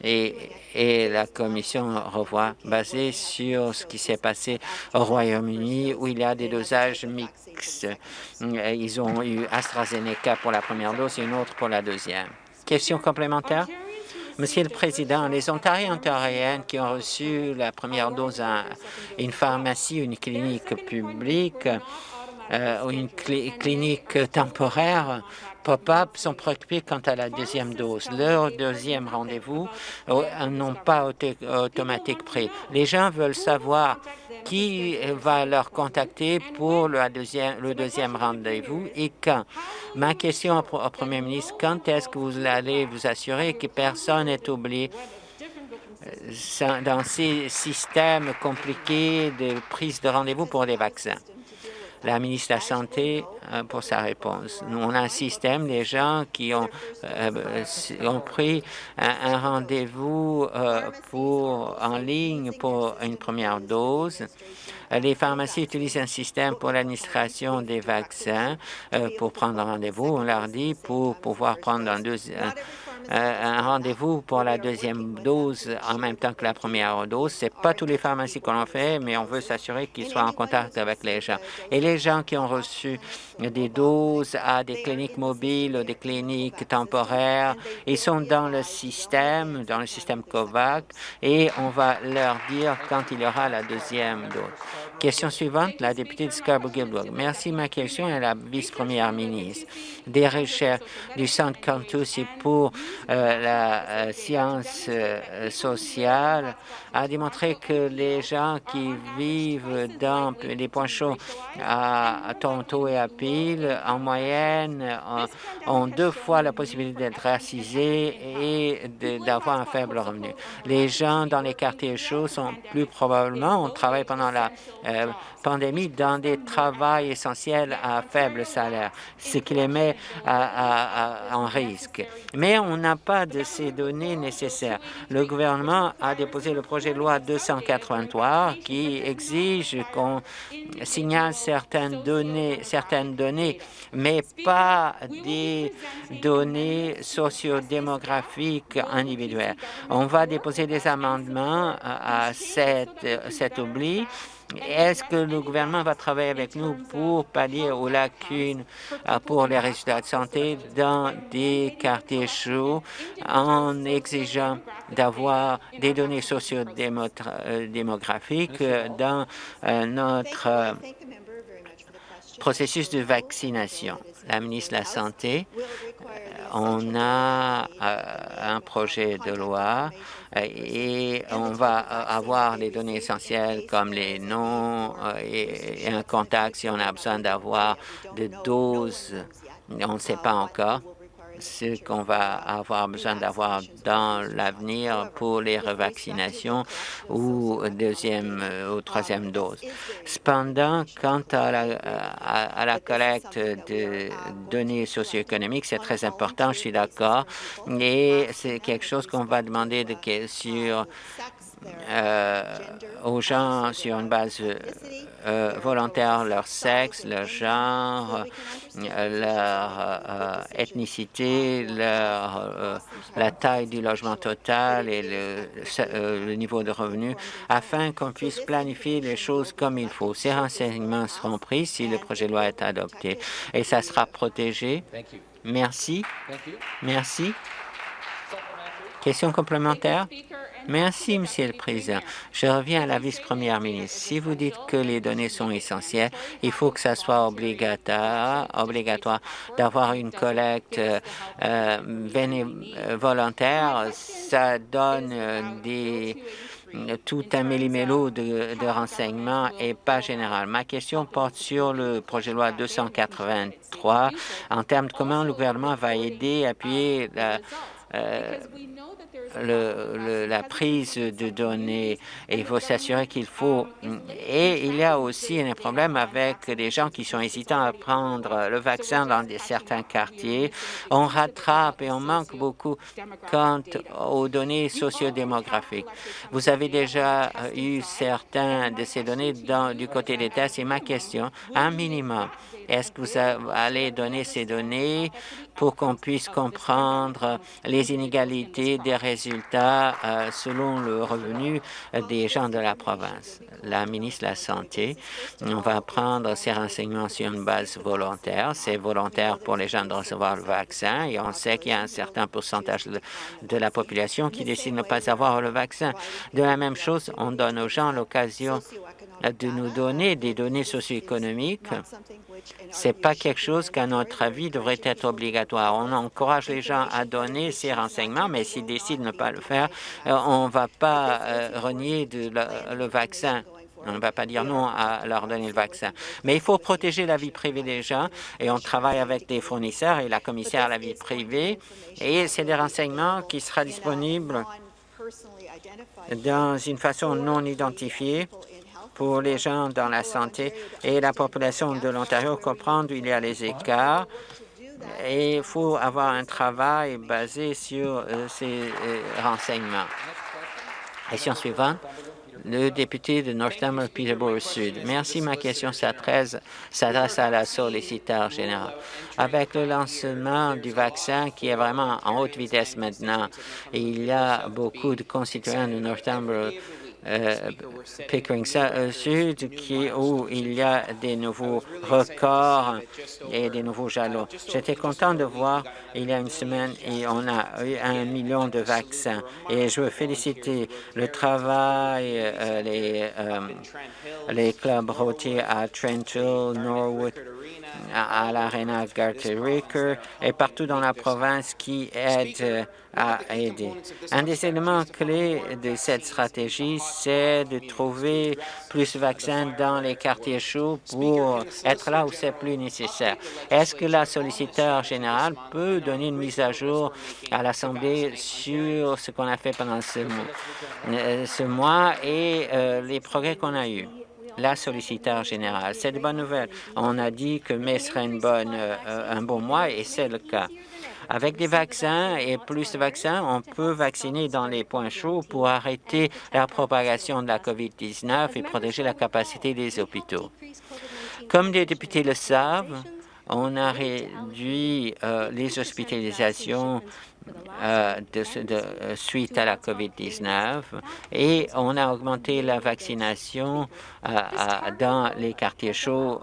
Et, et, la Commission revoit, basé sur ce qui s'est passé au Royaume-Uni, où il y a des dosages mixtes. Ils ont eu AstraZeneca pour la première dose et une autre pour la deuxième. Question complémentaire? Monsieur le Président, les Ontariens et Ontariennes qui ont reçu la première dose à une pharmacie, une clinique publique euh, ou une clinique temporaire pop-up sont préoccupés quant à la deuxième dose. Leur deuxième rendez-vous euh, n'ont pas automatique pris. Les gens veulent savoir qui va leur contacter pour le deuxième, le deuxième rendez-vous et quand? Ma question au, Premier ministre, quand est-ce que vous allez vous assurer que personne n'est oublié? Euh, dans ces systèmes compliqués de prise de rendez-vous pour les vaccins? La ministre de la Santé euh, pour sa réponse. Nous, on a un système, des gens qui ont, euh, ont pris un, rendez-vous euh, pour en ligne pour une première dose. Les pharmacies utilisent un système pour l'administration des vaccins pour prendre rendez-vous. On leur dit pour pouvoir prendre un deuxième euh, un rendez-vous pour la deuxième dose en même temps que la première dose. Ce n'est pas tous les pharmacies qu'on en fait, mais on veut s'assurer qu'ils soient en contact avec les gens. Et les gens qui ont reçu des doses à des cliniques mobiles ou des cliniques temporaires, ils sont dans le système, dans le système COVAX, et on va leur dire quand il y aura la deuxième dose. Question suivante, la députée de Scarborough-Gilbert. Merci. Ma question est à la vice-première ministre. Des recherches du Centre Cantus pour la science sociale a démontré que les gens qui vivent dans les points chauds à Toronto et à Peel, en moyenne, ont deux fois la possibilité d'être racisés et d'avoir un faible revenu. Les gens dans les quartiers chauds sont plus probablement, on travaille pendant la euh, pandémie dans des travaux essentiels à faible salaire, ce qui les met en risque. Mais on n'a pas de ces données nécessaires. Le gouvernement a déposé le projet de loi 283 qui exige qu'on signale certaines données, certaines données, mais pas des données sociodémographiques individuelles. On va déposer des amendements à cet oubli est-ce que le gouvernement va travailler avec nous pour pallier aux lacunes euh, pour les résultats de santé dans des quartiers chauds en exigeant d'avoir des données sociodémographiques euh, dans euh, notre processus de vaccination? La ministre de la Santé, on a un projet de loi et on va avoir les données essentielles comme les noms euh, et, un contact si on a besoin d'avoir des doses. On ne sait pas encore ce qu'on va avoir besoin d'avoir dans l'avenir pour les revaccinations ou deuxième euh, ou troisième dose. Cependant, quant à la, collecte de données socio-économiques, c'est très important, je suis d'accord, et c'est quelque chose qu'on va demander de, euh, aux gens sur une base euh, volontaire leur sexe, leur genre, euh, leur ethnicité, leur, la taille du logement total et le, le niveau de revenu, afin qu'on puisse planifier les choses comme il faut. Ces renseignements seront pris si le projet de loi est adopté et ça sera protégé. Merci. Merci. Question complémentaire? Merci, Monsieur le Président. Je reviens à la vice-première ministre. Si vous dites que les données sont essentielles, il faut que ça soit obligatoire, obligatoire d'avoir une collecte euh, euh, volontaire. Ça donne euh, des tout un méli-mélo de, renseignements et pas général. Ma question porte sur le projet de loi 283 en termes de comment le gouvernement va aider, appuyer la, le, la prise de données et il faut s'assurer qu'il faut... Et il y a aussi un problème avec des gens qui sont hésitants à prendre le vaccin dans certains quartiers. On rattrape et on manque beaucoup quant aux données sociodémographiques. Vous avez déjà eu certains de ces données dans, du côté des tests et ma question, un minimum, est-ce que vous allez donner ces données pour qu'on puisse comprendre les inégalités des résultats euh, selon le revenu des gens de la province? La ministre de la Santé, on va prendre ces renseignements sur une base volontaire. C'est volontaire pour les gens de recevoir le vaccin et on sait qu'il y a un certain pourcentage de, la population qui décide de ne pas avoir le vaccin. De la même chose, on donne aux gens l'occasion de nous donner des données socio-économiques ce n'est pas quelque chose qu'à notre avis devrait être obligatoire. On encourage les gens à donner ces renseignements, mais s'ils décident de ne pas le faire, euh, on ne va pas euh, renier le, vaccin. On ne va pas dire non à leur donner le vaccin. Mais il faut protéger la vie privée des gens et on travaille avec des fournisseurs et la commissaire à la vie privée. Et c'est des renseignements qui seront disponibles dans une façon non identifiée pour les gens dans la santé et la population de l'Ontario comprendre il y a les écarts et il faut avoir un travail basé sur euh, ces euh, renseignements. Question suivante, le député de Northamer Peterborough Sud. Merci. Ma question s'adresse à la solliciteur générale. Avec le lancement du vaccin qui est vraiment en haute vitesse maintenant, il y a beaucoup de concitoyens de Northamer euh, Pickering euh, Sud, qui, où il y a des nouveaux records et des nouveaux jalons. J'étais content de voir il y a une semaine et on a eu un million de vaccins. Et je veux féliciter le travail, euh, les, les clubs routiers à Trent Norwood, à, l'Arena Gartericker et partout dans la province qui aident à aider. Un des éléments clés de cette stratégie, c'est de trouver plus de vaccins dans les quartiers chauds pour être là où c'est plus nécessaire. Est-ce que la solliciteur générale peut donner une mise à jour à l'Assemblée sur ce qu'on a fait pendant ce mois, euh, mois et euh, les progrès qu'on a eus? La solliciteur générale. C'est de bonnes nouvelles. On a dit que mai serait une bonne, euh, un bon mois et c'est le cas. Avec des vaccins et plus de vaccins, on peut vacciner dans les points chauds pour arrêter la propagation de la COVID-19 et protéger la capacité des hôpitaux. Comme les députés le savent, on a réduit euh, les hospitalisations euh, de, suite à la COVID-19 et on a augmenté la vaccination euh, dans les quartiers chauds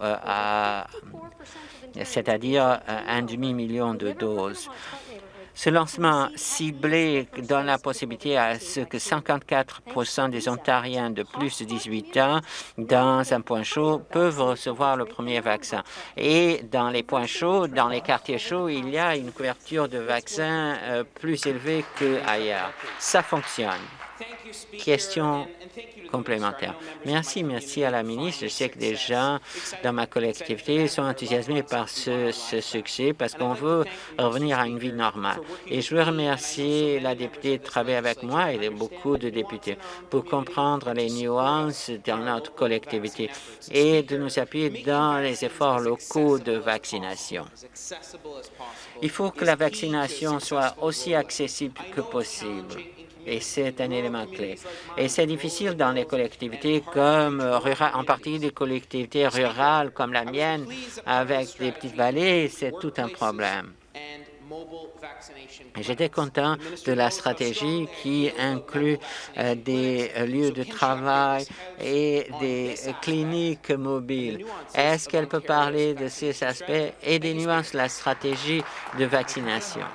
c'est-à-dire un demi-million de doses. Ce lancement ciblé donne la possibilité à ce que 54% des Ontariens de plus de 18 ans dans un point chaud peuvent recevoir le premier vaccin. Et dans les points chauds, dans les quartiers chauds, il y a une couverture de vaccins euh, plus élevée qu'ailleurs. Ça fonctionne. Question complémentaire. Merci, merci à la ministre. Je sais que des gens dans ma collectivité sont enthousiasmés par ce, succès parce qu'on veut revenir à une vie normale. Et je veux remercier la députée de travailler avec moi et beaucoup de députés pour comprendre les nuances dans notre collectivité et de nous appuyer dans les efforts locaux de vaccination. Il faut que la vaccination soit aussi accessible que possible et c'est un élément clé. Et c'est difficile dans les collectivités comme en partie des collectivités rurales comme la mienne, avec des petites vallées, c'est tout un problème. J'étais content de la stratégie qui inclut euh, des lieux de travail et des cliniques mobiles. Est-ce qu'elle peut parler de ces aspects et des nuances de la stratégie de vaccination?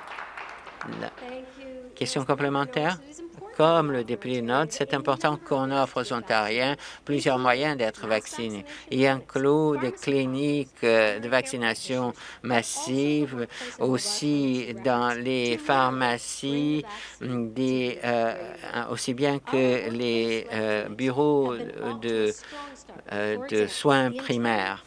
Question complémentaire? Comme le député note, c'est important qu'on offre aux Ontariens plusieurs moyens d'être vaccinés. Il inclut des cliniques euh, de vaccination massive, aussi dans les pharmacies, euh, aussi bien que les euh, bureaux de, soins primaires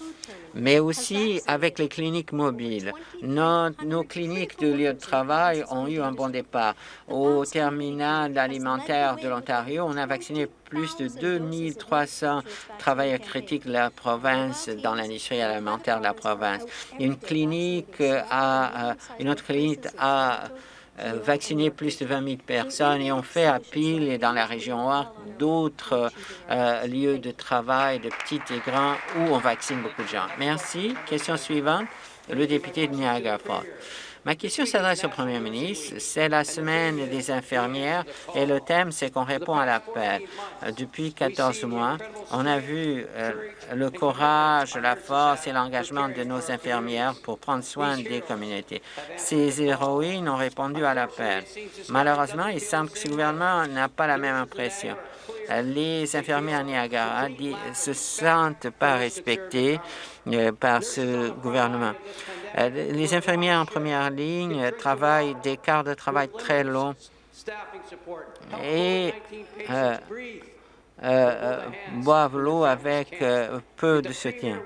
mais aussi avec les cliniques mobiles. Nos, nos, cliniques de lieu de travail ont eu un bon départ. Au terminal alimentaire de l'Ontario, on a vacciné plus de 2300 travailleurs critiques de la province dans l'industrie alimentaire de la province. Une clinique a, une autre clinique a euh, vacciner plus de 20 000 personnes et on fait à Peel et dans la région Ouest d'autres euh, lieux de travail, de petits et grands, où on vaccine beaucoup de gens. Merci. Question suivante, le député de Niagara Falls. Ma question s'adresse au Premier ministre. C'est la semaine des infirmières et le thème, c'est qu'on répond à l'appel. Depuis 14 mois, on a vu euh, le courage, la force et l'engagement de nos infirmières pour prendre soin des communautés. Ces héroïnes ont répondu à l'appel. Malheureusement, il semble que ce gouvernement n'a pas la même impression les infirmières à Niagara se sentent pas respectées euh, par ce gouvernement. Euh, les infirmières en première ligne travaillent des quarts de travail très longs et euh, boivent l'eau avec peu de soutien.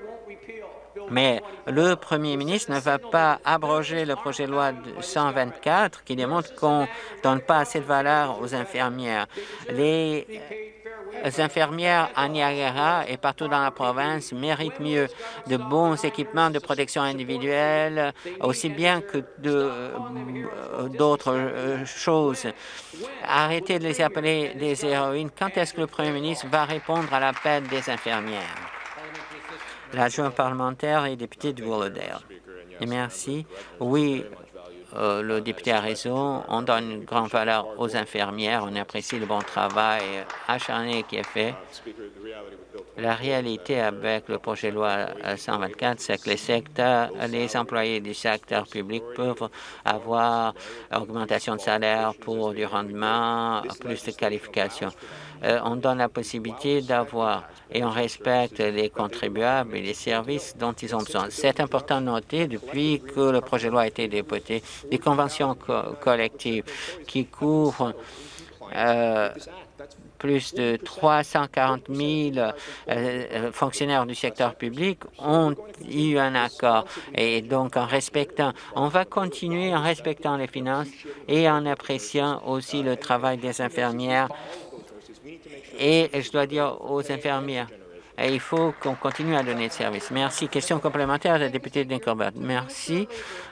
Mais le premier ministre ne va pas abroger le projet de loi 124 qui démontre qu'on ne donne pas assez de valeur aux infirmières. Infirmières à Niagara et partout dans la province méritent mieux de bons équipements de protection individuelle, aussi bien que euh, d'autres euh, choses. Arrêtez de les appeler des héroïnes. Quand est-ce que le premier ministre va répondre à l'appel des infirmières? L'adjoint parlementaire et député de Willowdale. merci. Oui, euh, le député a raison, on donne une grande valeur aux infirmières, on apprécie le bon travail acharné qui est fait. La réalité avec le projet de loi 124, c'est que les secteurs, les employés du secteur public peuvent avoir augmentation de salaire pour du rendement, plus de qualifications. Euh, on donne la possibilité d'avoir et on respecte les contribuables et les services dont ils ont besoin. C'est important de noter, depuis que le projet de loi a été député, des conventions collectives qui couvrent euh, plus de 340 000 euh, euh, fonctionnaires du secteur public ont eu un accord. Et donc, en respectant, on va continuer en respectant les finances et en appréciant aussi le travail des infirmières. Et je dois dire aux infirmières, il faut qu'on continue à donner de service. Merci. Question complémentaire de la députée d'Incorbett. Merci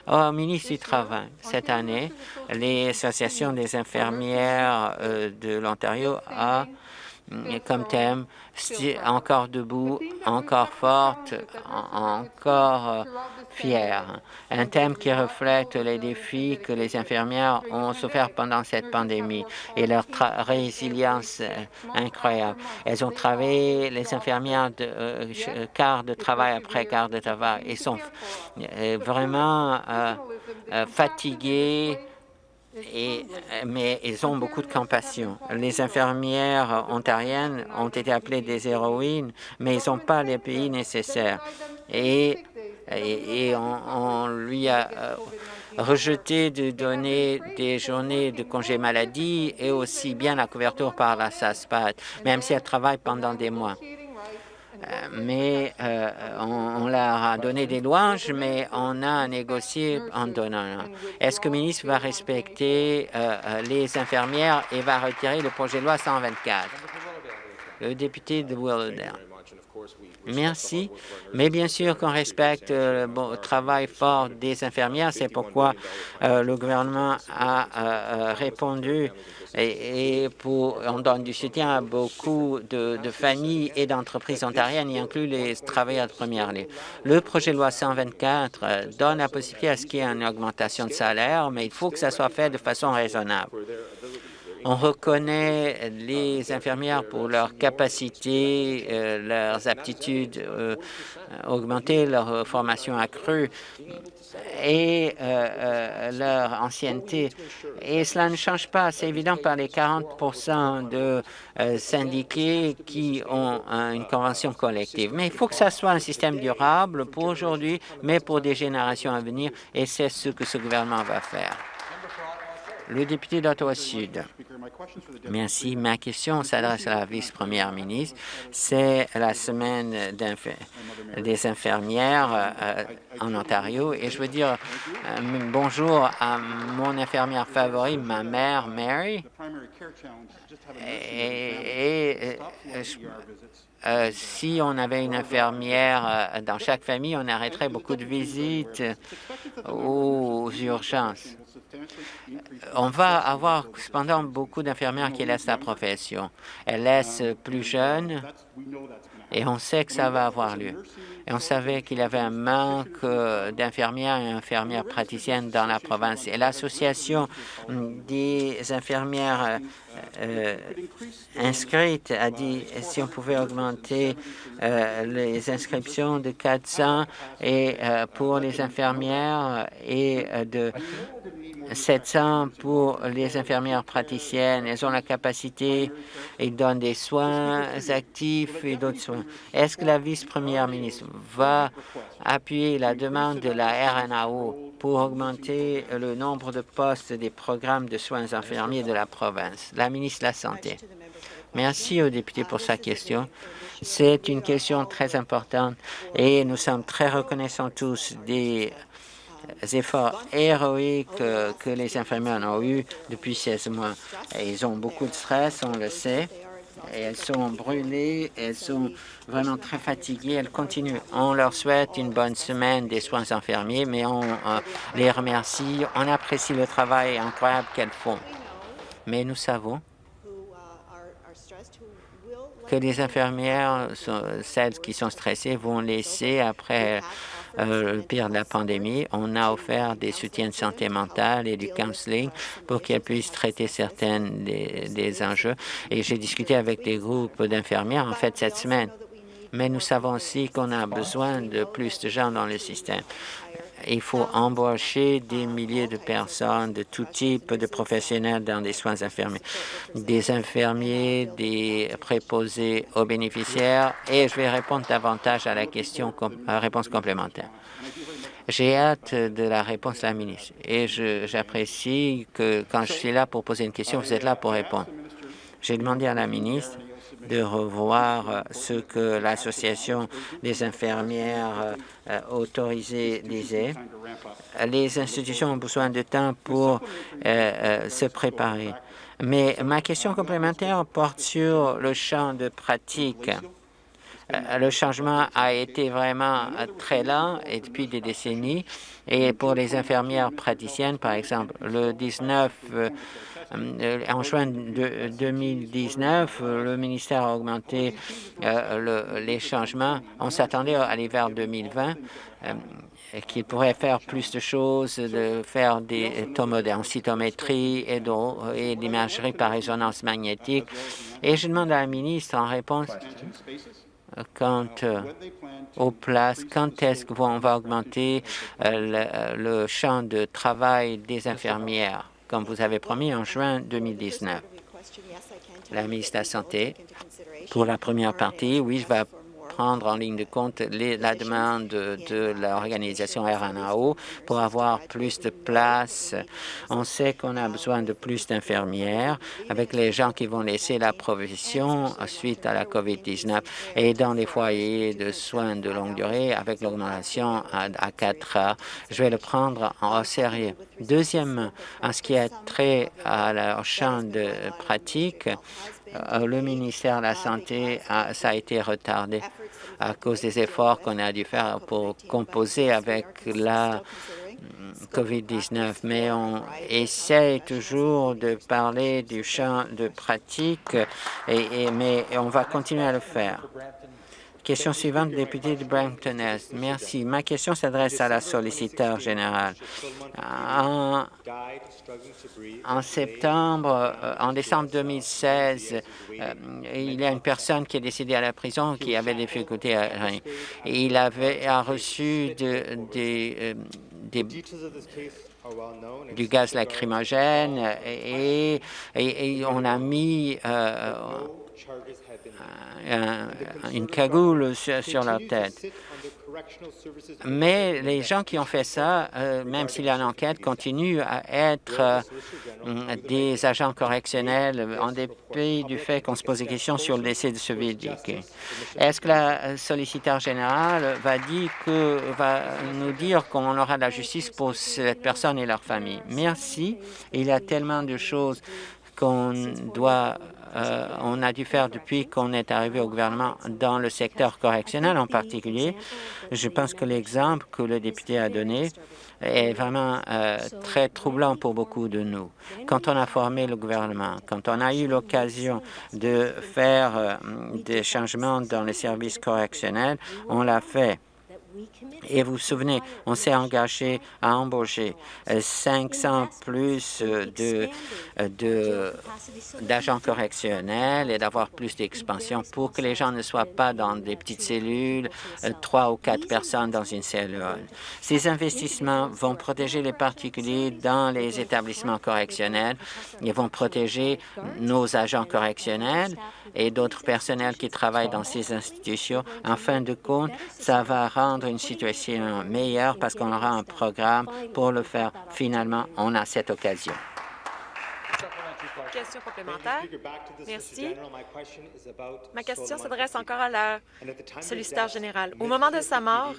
au ministre du Travail. Cette année, les associations des infirmières euh, de l'Ontario a comme thème encore debout, encore forte, encore euh, fière. Un thème qui reflète les défis que les infirmières ont souffert pendant cette pandémie et leur résilience euh, incroyable. Elles ont travaillé, les infirmières, de, euh, quart de travail après quart de travail, et sont vraiment fatiguées, et, euh, mais ils ont beaucoup de compassion. Les infirmières ontariennes ont été appelées des héroïnes, mais ils n'ont pas les pays nécessaires. Et, et, on, lui a euh, rejeté de donner des journées de congé maladie et aussi bien la couverture par la SASPAT, même si elle travaille pendant des mois. Euh, mais euh, on, leur a donné des louanges, mais on a négocié en donnant. Est-ce que le ministre va respecter les infirmières et va retirer le projet de loi 124? Le député de Willowdale. Merci. Mais bien sûr qu'on respecte le travail fort des infirmières. C'est pourquoi le gouvernement a répondu et, pour, on donne du soutien à beaucoup de, familles et d'entreprises ontariennes, y inclut les travailleurs de première ligne. Le projet de loi 124 euh, donne la possibilité à ce qu'il y ait une augmentation de salaire, mais il faut que ça soit fait de façon raisonnable. On reconnaît les infirmières pour leur capacité, euh, leurs aptitudes euh, augmentées, leur formation accrue et euh, leur ancienneté. Et cela ne change pas. C'est évident par les 40 de syndiqués qui ont une convention collective. Mais il faut que ça soit un système durable pour aujourd'hui, mais pour des générations à venir, et c'est ce que ce gouvernement va faire. Le député d'Ottawa-Sud. Merci. Ma question s'adresse à la vice-première ministre. C'est la semaine des infirmières euh, en Ontario et je veux dire euh, bonjour à mon infirmière favorite, ma mère Mary. Et, euh, si on avait une infirmière dans chaque famille, on arrêterait beaucoup de visites aux urgences. On va avoir cependant beaucoup d'infirmières qui laissent la profession. Elles laissent plus jeunes et on sait que ça va avoir lieu. Et on savait qu'il y avait un manque euh, d'infirmières et infirmières praticiennes dans la province. Et l'Association des infirmières euh, euh, inscrites a dit si on pouvait augmenter les inscriptions de 400 et pour les infirmières et de 700 pour les infirmières praticiennes. Elles ont la capacité, ils donnent des soins actifs et d'autres soins. Est-ce que la vice-première ministre va appuyer la demande de la RNAO pour augmenter le nombre de postes des programmes de soins infirmiers de la province? La ministre de la Santé. Merci au député pour sa question. C'est une question très importante et nous sommes très reconnaissants tous des efforts héroïques que les infirmières ont eus depuis 16 mois. ils ont beaucoup de stress, on le sait, et elles sont brûlées, elles sont vraiment très fatiguées, elles continuent. On leur souhaite une bonne semaine des soins infirmiers, mais on euh, les remercie, on apprécie le travail incroyable qu'elles font. Mais nous savons que les infirmières, celles qui sont stressées, vont laisser après euh, le pire de la pandémie. On a offert des soutiens de santé mentale et du counseling pour qu'elles puissent traiter certaines des, des enjeux. Et j'ai discuté avec des groupes d'infirmières, en fait, cette semaine. mais nous savons aussi qu'on a besoin de plus de gens dans le système. Il faut embaucher des milliers de personnes de tout type de professionnels dans des soins infirmiers, des infirmiers, des préposés aux bénéficiaires, et je vais répondre davantage à la question à réponse complémentaire. J'ai hâte de la réponse de la ministre et j'apprécie que quand je suis là pour poser une question, vous êtes là pour répondre. J'ai demandé à la ministre de revoir ce que l'Association des infirmières euh, autorisées disait. Les institutions ont besoin de temps pour euh, euh, se préparer. Mais ma question complémentaire porte sur le champ de pratique. Le changement a été vraiment très lent et depuis des décennies. Et pour les infirmières praticiennes, par exemple, le 19 euh, en juin de 2019, le ministère a augmenté euh, les changements. On s'attendait à l'hiver 2020 euh, qu'il pourrait faire plus de choses, de faire des en cytométrie et, et l'imagerie par résonance magnétique. Et je demande à la ministre en réponse quant aux places, quand est-ce qu'on va augmenter le champ de travail des infirmières? Comme vous avez promis en juin 2019. La ministre de la Santé, pour la première partie, oui, je vais prendre en ligne de compte la demande de, l'organisation RNAO pour avoir plus de place. On sait qu'on a besoin de plus d'infirmières avec les gens qui vont laisser la profession suite à la COVID-19 et dans les foyers de soins de longue durée avec l'augmentation à, à 4 heures. Je vais le prendre en sérieux. Deuxièmement, en ce qui a trait à leur champ de pratique, euh, le ministère de la Santé, ça a été retardé à cause des efforts qu'on a dû faire pour composer avec la COVID-19, mais on essaie toujours de parler du champ de pratique, et, mais on va continuer à le faire. Question suivante, député de Brampton-Est. Merci. Ma question s'adresse à la solliciteur générale. En, septembre, euh, en décembre 2016, euh, il y a une personne qui est décédée à la prison qui avait des difficultés à Il avait reçu de, des, euh, du gaz lacrymogène et, on a mis une cagoule sur, leur tête. Mais les gens qui ont fait ça, euh, même s'il y a une enquête, continuent à être euh, des agents correctionnels en dépit du fait qu'on se pose des questions sur le décès de ce védique. Est-ce que la solliciteur générale va, dire que, va nous dire qu'on aura de la justice pour cette personne et leur famille? Merci. Il y a tellement de choses qu'on doit euh, on a dû faire depuis qu'on est arrivé au gouvernement dans le secteur correctionnel en particulier. Je pense que l'exemple que le député a donné est vraiment euh, très troublant pour beaucoup de nous. Quand on a formé le gouvernement, quand on a eu l'occasion de faire euh, des changements dans les services correctionnels, on l'a fait et vous vous souvenez, on s'est engagé à embaucher 500 euh, plus euh, de d'agents correctionnels et d'avoir plus d'expansion pour que les gens ne soient pas dans des petites cellules, euh, trois ou quatre personnes dans une cellule. Ces investissements vont protéger les particuliers dans les établissements correctionnels. Ils vont protéger nos agents correctionnels et d'autres personnels qui travaillent dans ces institutions. En fin de compte, ça va rendre une situation meilleure parce qu'on aura un programme pour le faire. Finalement, on a cette occasion. Question complémentaire. Merci. Ma question s'adresse encore à la solliciteur générale. Au moment de sa mort,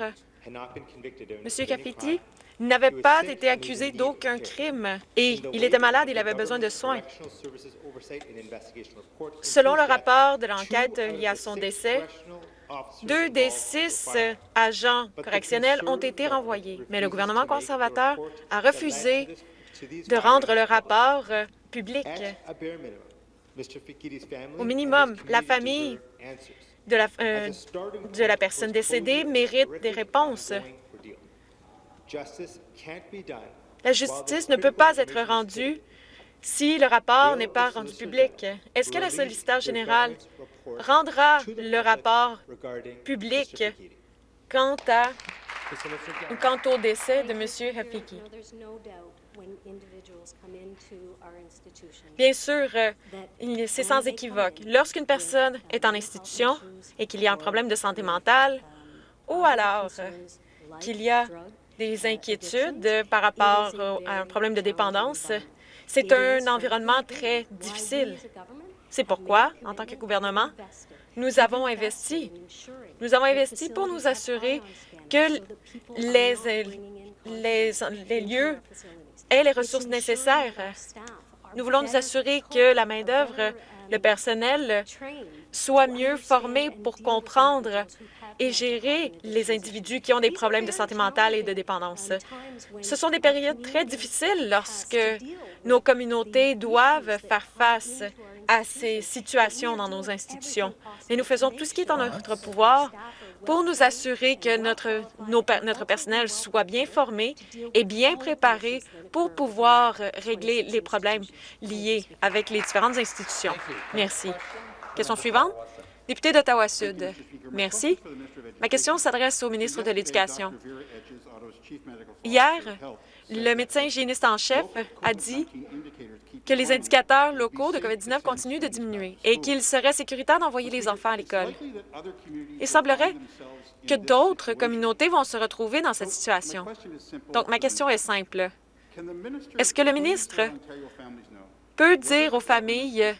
M. Capiti n'avait pas été accusé d'aucun crime et il était malade, il avait besoin de soins. Selon le rapport de l'enquête lié à son décès, deux des six agents correctionnels ont été renvoyés, mais le gouvernement conservateur a refusé de rendre le rapport public. Au minimum, la famille de la, euh, de la personne décédée mérite des réponses. La justice ne peut pas être rendue si le rapport n'est pas rendu public? Est-ce que la solliciteur générale rendra le rapport public quant, à, quant au décès de M. Hafiki? Bien sûr, euh, c'est sans équivoque. Lorsqu'une personne est en institution et qu'il y a un problème de santé mentale, ou alors euh, qu'il y a des inquiétudes par rapport à un problème de dépendance, c'est un environnement très difficile. C'est pourquoi, en tant que gouvernement, nous avons investi. Nous avons investi pour nous assurer que les, les, les lieux aient les ressources nécessaires. Nous voulons nous assurer que la main-d'œuvre, le personnel, soit mieux formé pour comprendre et gérer les individus qui ont des problèmes de santé mentale et de dépendance. Ce sont des périodes très difficiles lorsque nos communautés doivent faire face à ces situations dans nos institutions. Et nous faisons tout ce qui est en notre pouvoir pour nous assurer que notre, notre personnel soit bien formé et bien préparé pour pouvoir régler les problèmes liés avec les différentes institutions. Merci. Question suivante. Député d'Ottawa-Sud. Merci. Ma question s'adresse au ministre de l'Éducation. Hier, le médecin hygiéniste en chef a dit que les indicateurs locaux de COVID-19 continuent de diminuer et qu'il serait sécuritaire d'envoyer les enfants à l'école. Il semblerait que d'autres communautés vont se retrouver dans cette situation. Donc, ma question est simple. Est-ce que le ministre peut dire aux familles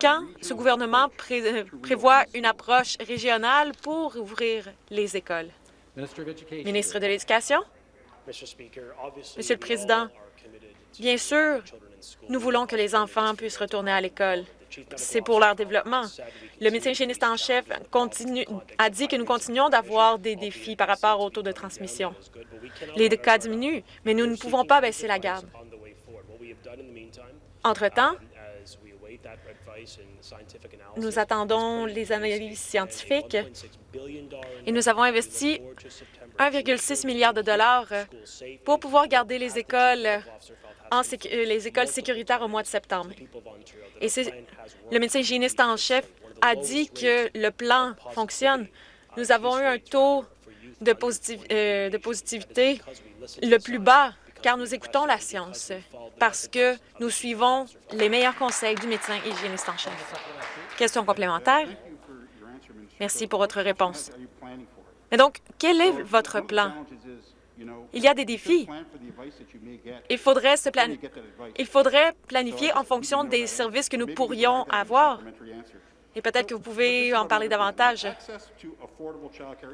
quand ce gouvernement prévoit une approche régionale pour ouvrir les écoles? Ministre de l'Éducation? Monsieur le Président, bien sûr, nous voulons que les enfants puissent retourner à l'école. C'est pour leur développement. Le médecin hygiéniste en chef a dit que nous continuons d'avoir des défis par rapport au taux de transmission. Les cas diminuent, mais nous ne pouvons pas baisser la garde. Entre-temps, nous attendons les analyses scientifiques et nous avons investi 1,6 milliard de dollars pour pouvoir garder les écoles, en les écoles sécuritaires au mois de septembre. Et le médecin hygiéniste en chef a dit que le plan fonctionne. Nous avons eu un taux de, euh, de positivité le plus bas car nous écoutons la science, parce que nous suivons les meilleurs conseils du médecin hygiéniste en chef. Question complémentaire? Merci pour votre réponse. Mais donc, quel est votre plan? Il y a des défis. Il faudrait, se Il faudrait planifier en fonction des services que nous pourrions avoir. Et peut-être que vous pouvez en parler davantage.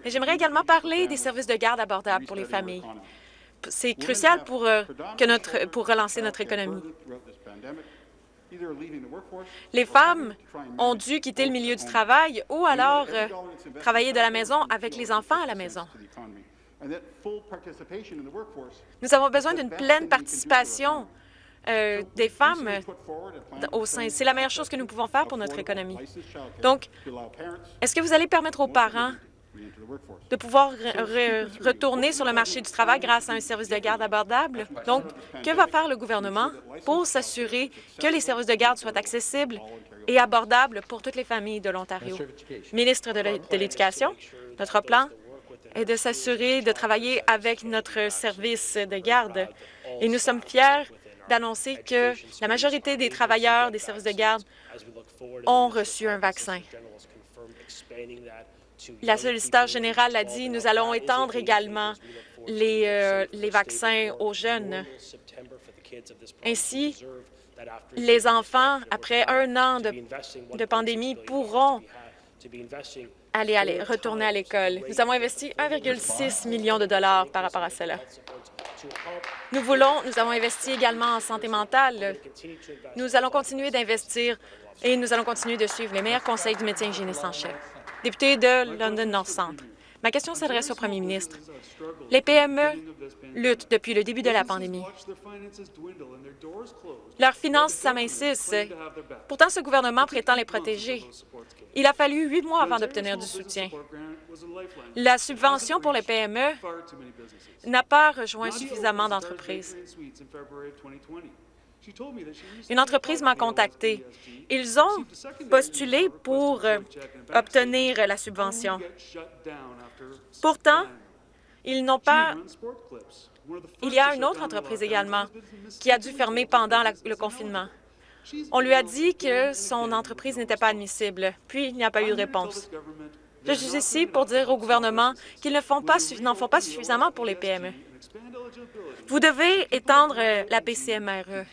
j'aimerais également parler des services de garde abordables pour les familles c'est crucial pour, euh, que notre, pour relancer notre économie. Les femmes ont dû quitter le milieu du travail ou alors euh, travailler de la maison avec les enfants à la maison. Nous avons besoin d'une pleine participation euh, des femmes au sein. C'est la meilleure chose que nous pouvons faire pour notre économie. Donc, est-ce que vous allez permettre aux parents de pouvoir retourner sur le marché du travail grâce à un service de garde abordable? Donc, que va faire le gouvernement pour s'assurer que les services de garde soient accessibles et abordables pour toutes les familles de l'Ontario? Ministre de l'Éducation, notre plan est de s'assurer de travailler avec notre service de garde. Et nous sommes fiers d'annoncer que la majorité des travailleurs des services de garde ont reçu un vaccin. La solliciteur générale l'a dit, nous allons étendre également les, euh, les vaccins aux jeunes. Ainsi, les enfants, après un an de, de pandémie, pourront aller, aller, retourner à l'école. Nous avons investi 1,6 million de dollars par rapport à cela. Nous voulons, nous avons investi également en santé mentale. Nous allons continuer d'investir et nous allons continuer de suivre les meilleurs conseils du médecin hygiéniste en chef député de London North Centre. Ma question s'adresse au premier ministre. Les PME luttent depuis le début de la pandémie. Leurs finances s'amincissent. Pourtant, ce gouvernement prétend les protéger. Il a fallu huit mois avant d'obtenir du soutien. La subvention pour les PME n'a pas rejoint suffisamment d'entreprises. Une entreprise m'a contacté. Ils ont postulé pour euh, obtenir la subvention. Pourtant, ils n'ont pas... Il y a une autre entreprise également qui a dû fermer pendant le confinement. On lui a dit que son entreprise n'était pas admissible, puis il n'y a pas eu de réponse. Je suis ici pour dire au gouvernement qu'ils n'en font, pas, font pas suffisamment pour les PME. Vous devez étendre euh, la PCMRE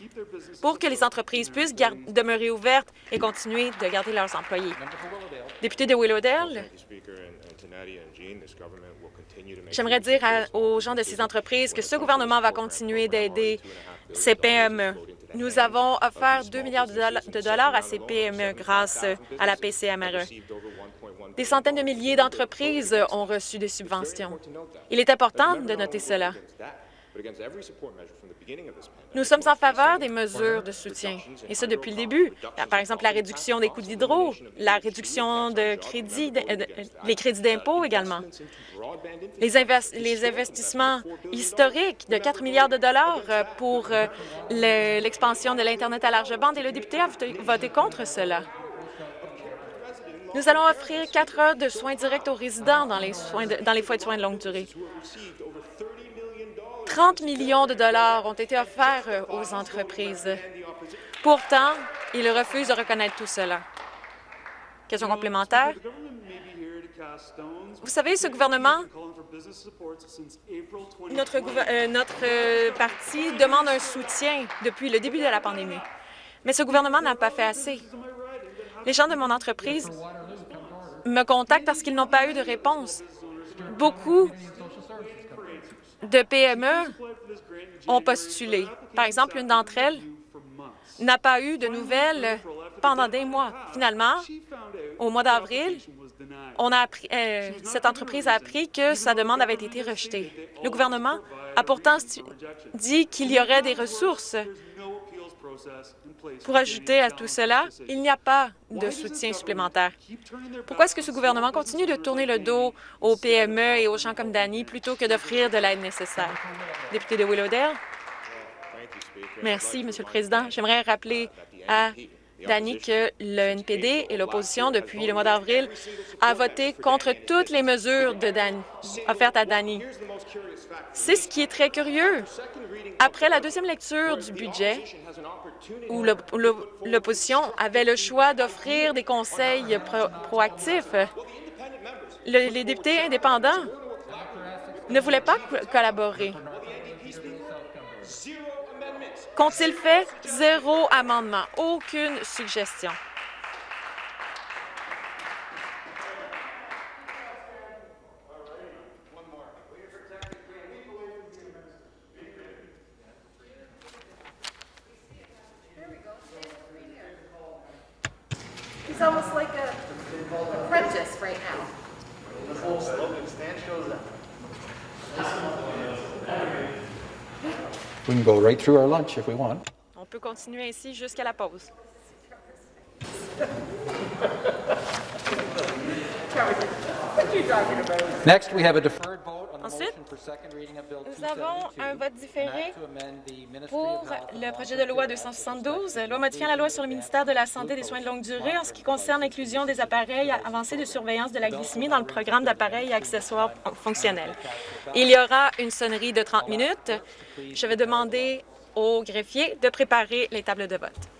pour que les entreprises puissent demeurer ouvertes et continuer de garder leurs employés. Député de Willowdale, j'aimerais dire aux gens de ces entreprises que ce gouvernement va continuer d'aider ces PME. Nous avons offert 2 milliards de dollars à ces PME grâce à la PCMRE. Des centaines de milliers d'entreprises ont reçu des subventions. Il est important de noter cela. Nous sommes en faveur des mesures de soutien, et ce depuis le début. Par exemple, la réduction des coûts d'hydro, la réduction de crédits, les crédits d'impôt également, les, investissements historiques de 4 milliards de dollars euh, pour euh, l'expansion de l'Internet à large bande, et le député a voté contre cela. Nous allons offrir quatre heures de soins directs aux résidents dans les, soins dans les foyers de soins de longue durée. 30 millions de dollars ont été offerts euh, aux entreprises. Pourtant, ils refusent de reconnaître tout cela. Question complémentaire. Vous savez, ce gouvernement, notre, euh, notre euh, parti demande un soutien depuis le début de la pandémie. Mais ce gouvernement n'a pas fait assez. Les gens de mon entreprise me contactent parce qu'ils n'ont pas eu de réponse. Beaucoup de PME ont postulé. Par exemple, une d'entre elles n'a pas eu de nouvelles pendant des mois. Finalement, au mois d'avril, euh, cette entreprise a appris que sa demande avait été rejetée. Le gouvernement a pourtant dit qu'il y aurait des ressources pour ajouter à tout cela, il n'y a pas de soutien supplémentaire. Pourquoi est-ce que ce gouvernement continue de tourner le dos aux PME et aux gens comme Danny plutôt que d'offrir de l'aide nécessaire? Député de Willowdale? Merci, Monsieur le Président. J'aimerais rappeler à Danny que le NPD et l'opposition, depuis le mois d'avril, a voté contre toutes les mesures offertes à Danny. C'est ce qui est très curieux. Après la deuxième lecture du budget, où l'opposition avait le choix d'offrir des conseils proactifs, les députés indépendants ne voulaient pas collaborer. Qu'ont-ils fait? Zéro amendement, aucune suggestion. He's almost like a apprentice right now. We can go right through our lunch if we want. On peut continuer ainsi jusqu'à la pause. Next, we have a deferred vote. Ensuite, nous avons un vote différé pour le projet de loi 272, loi modifiant la loi sur le ministère de la Santé et des soins de longue durée en ce qui concerne l'inclusion des appareils avancés de surveillance de la glycémie dans le programme d'appareils et accessoires fonctionnels. Il y aura une sonnerie de 30 minutes. Je vais demander au greffier de préparer les tables de vote.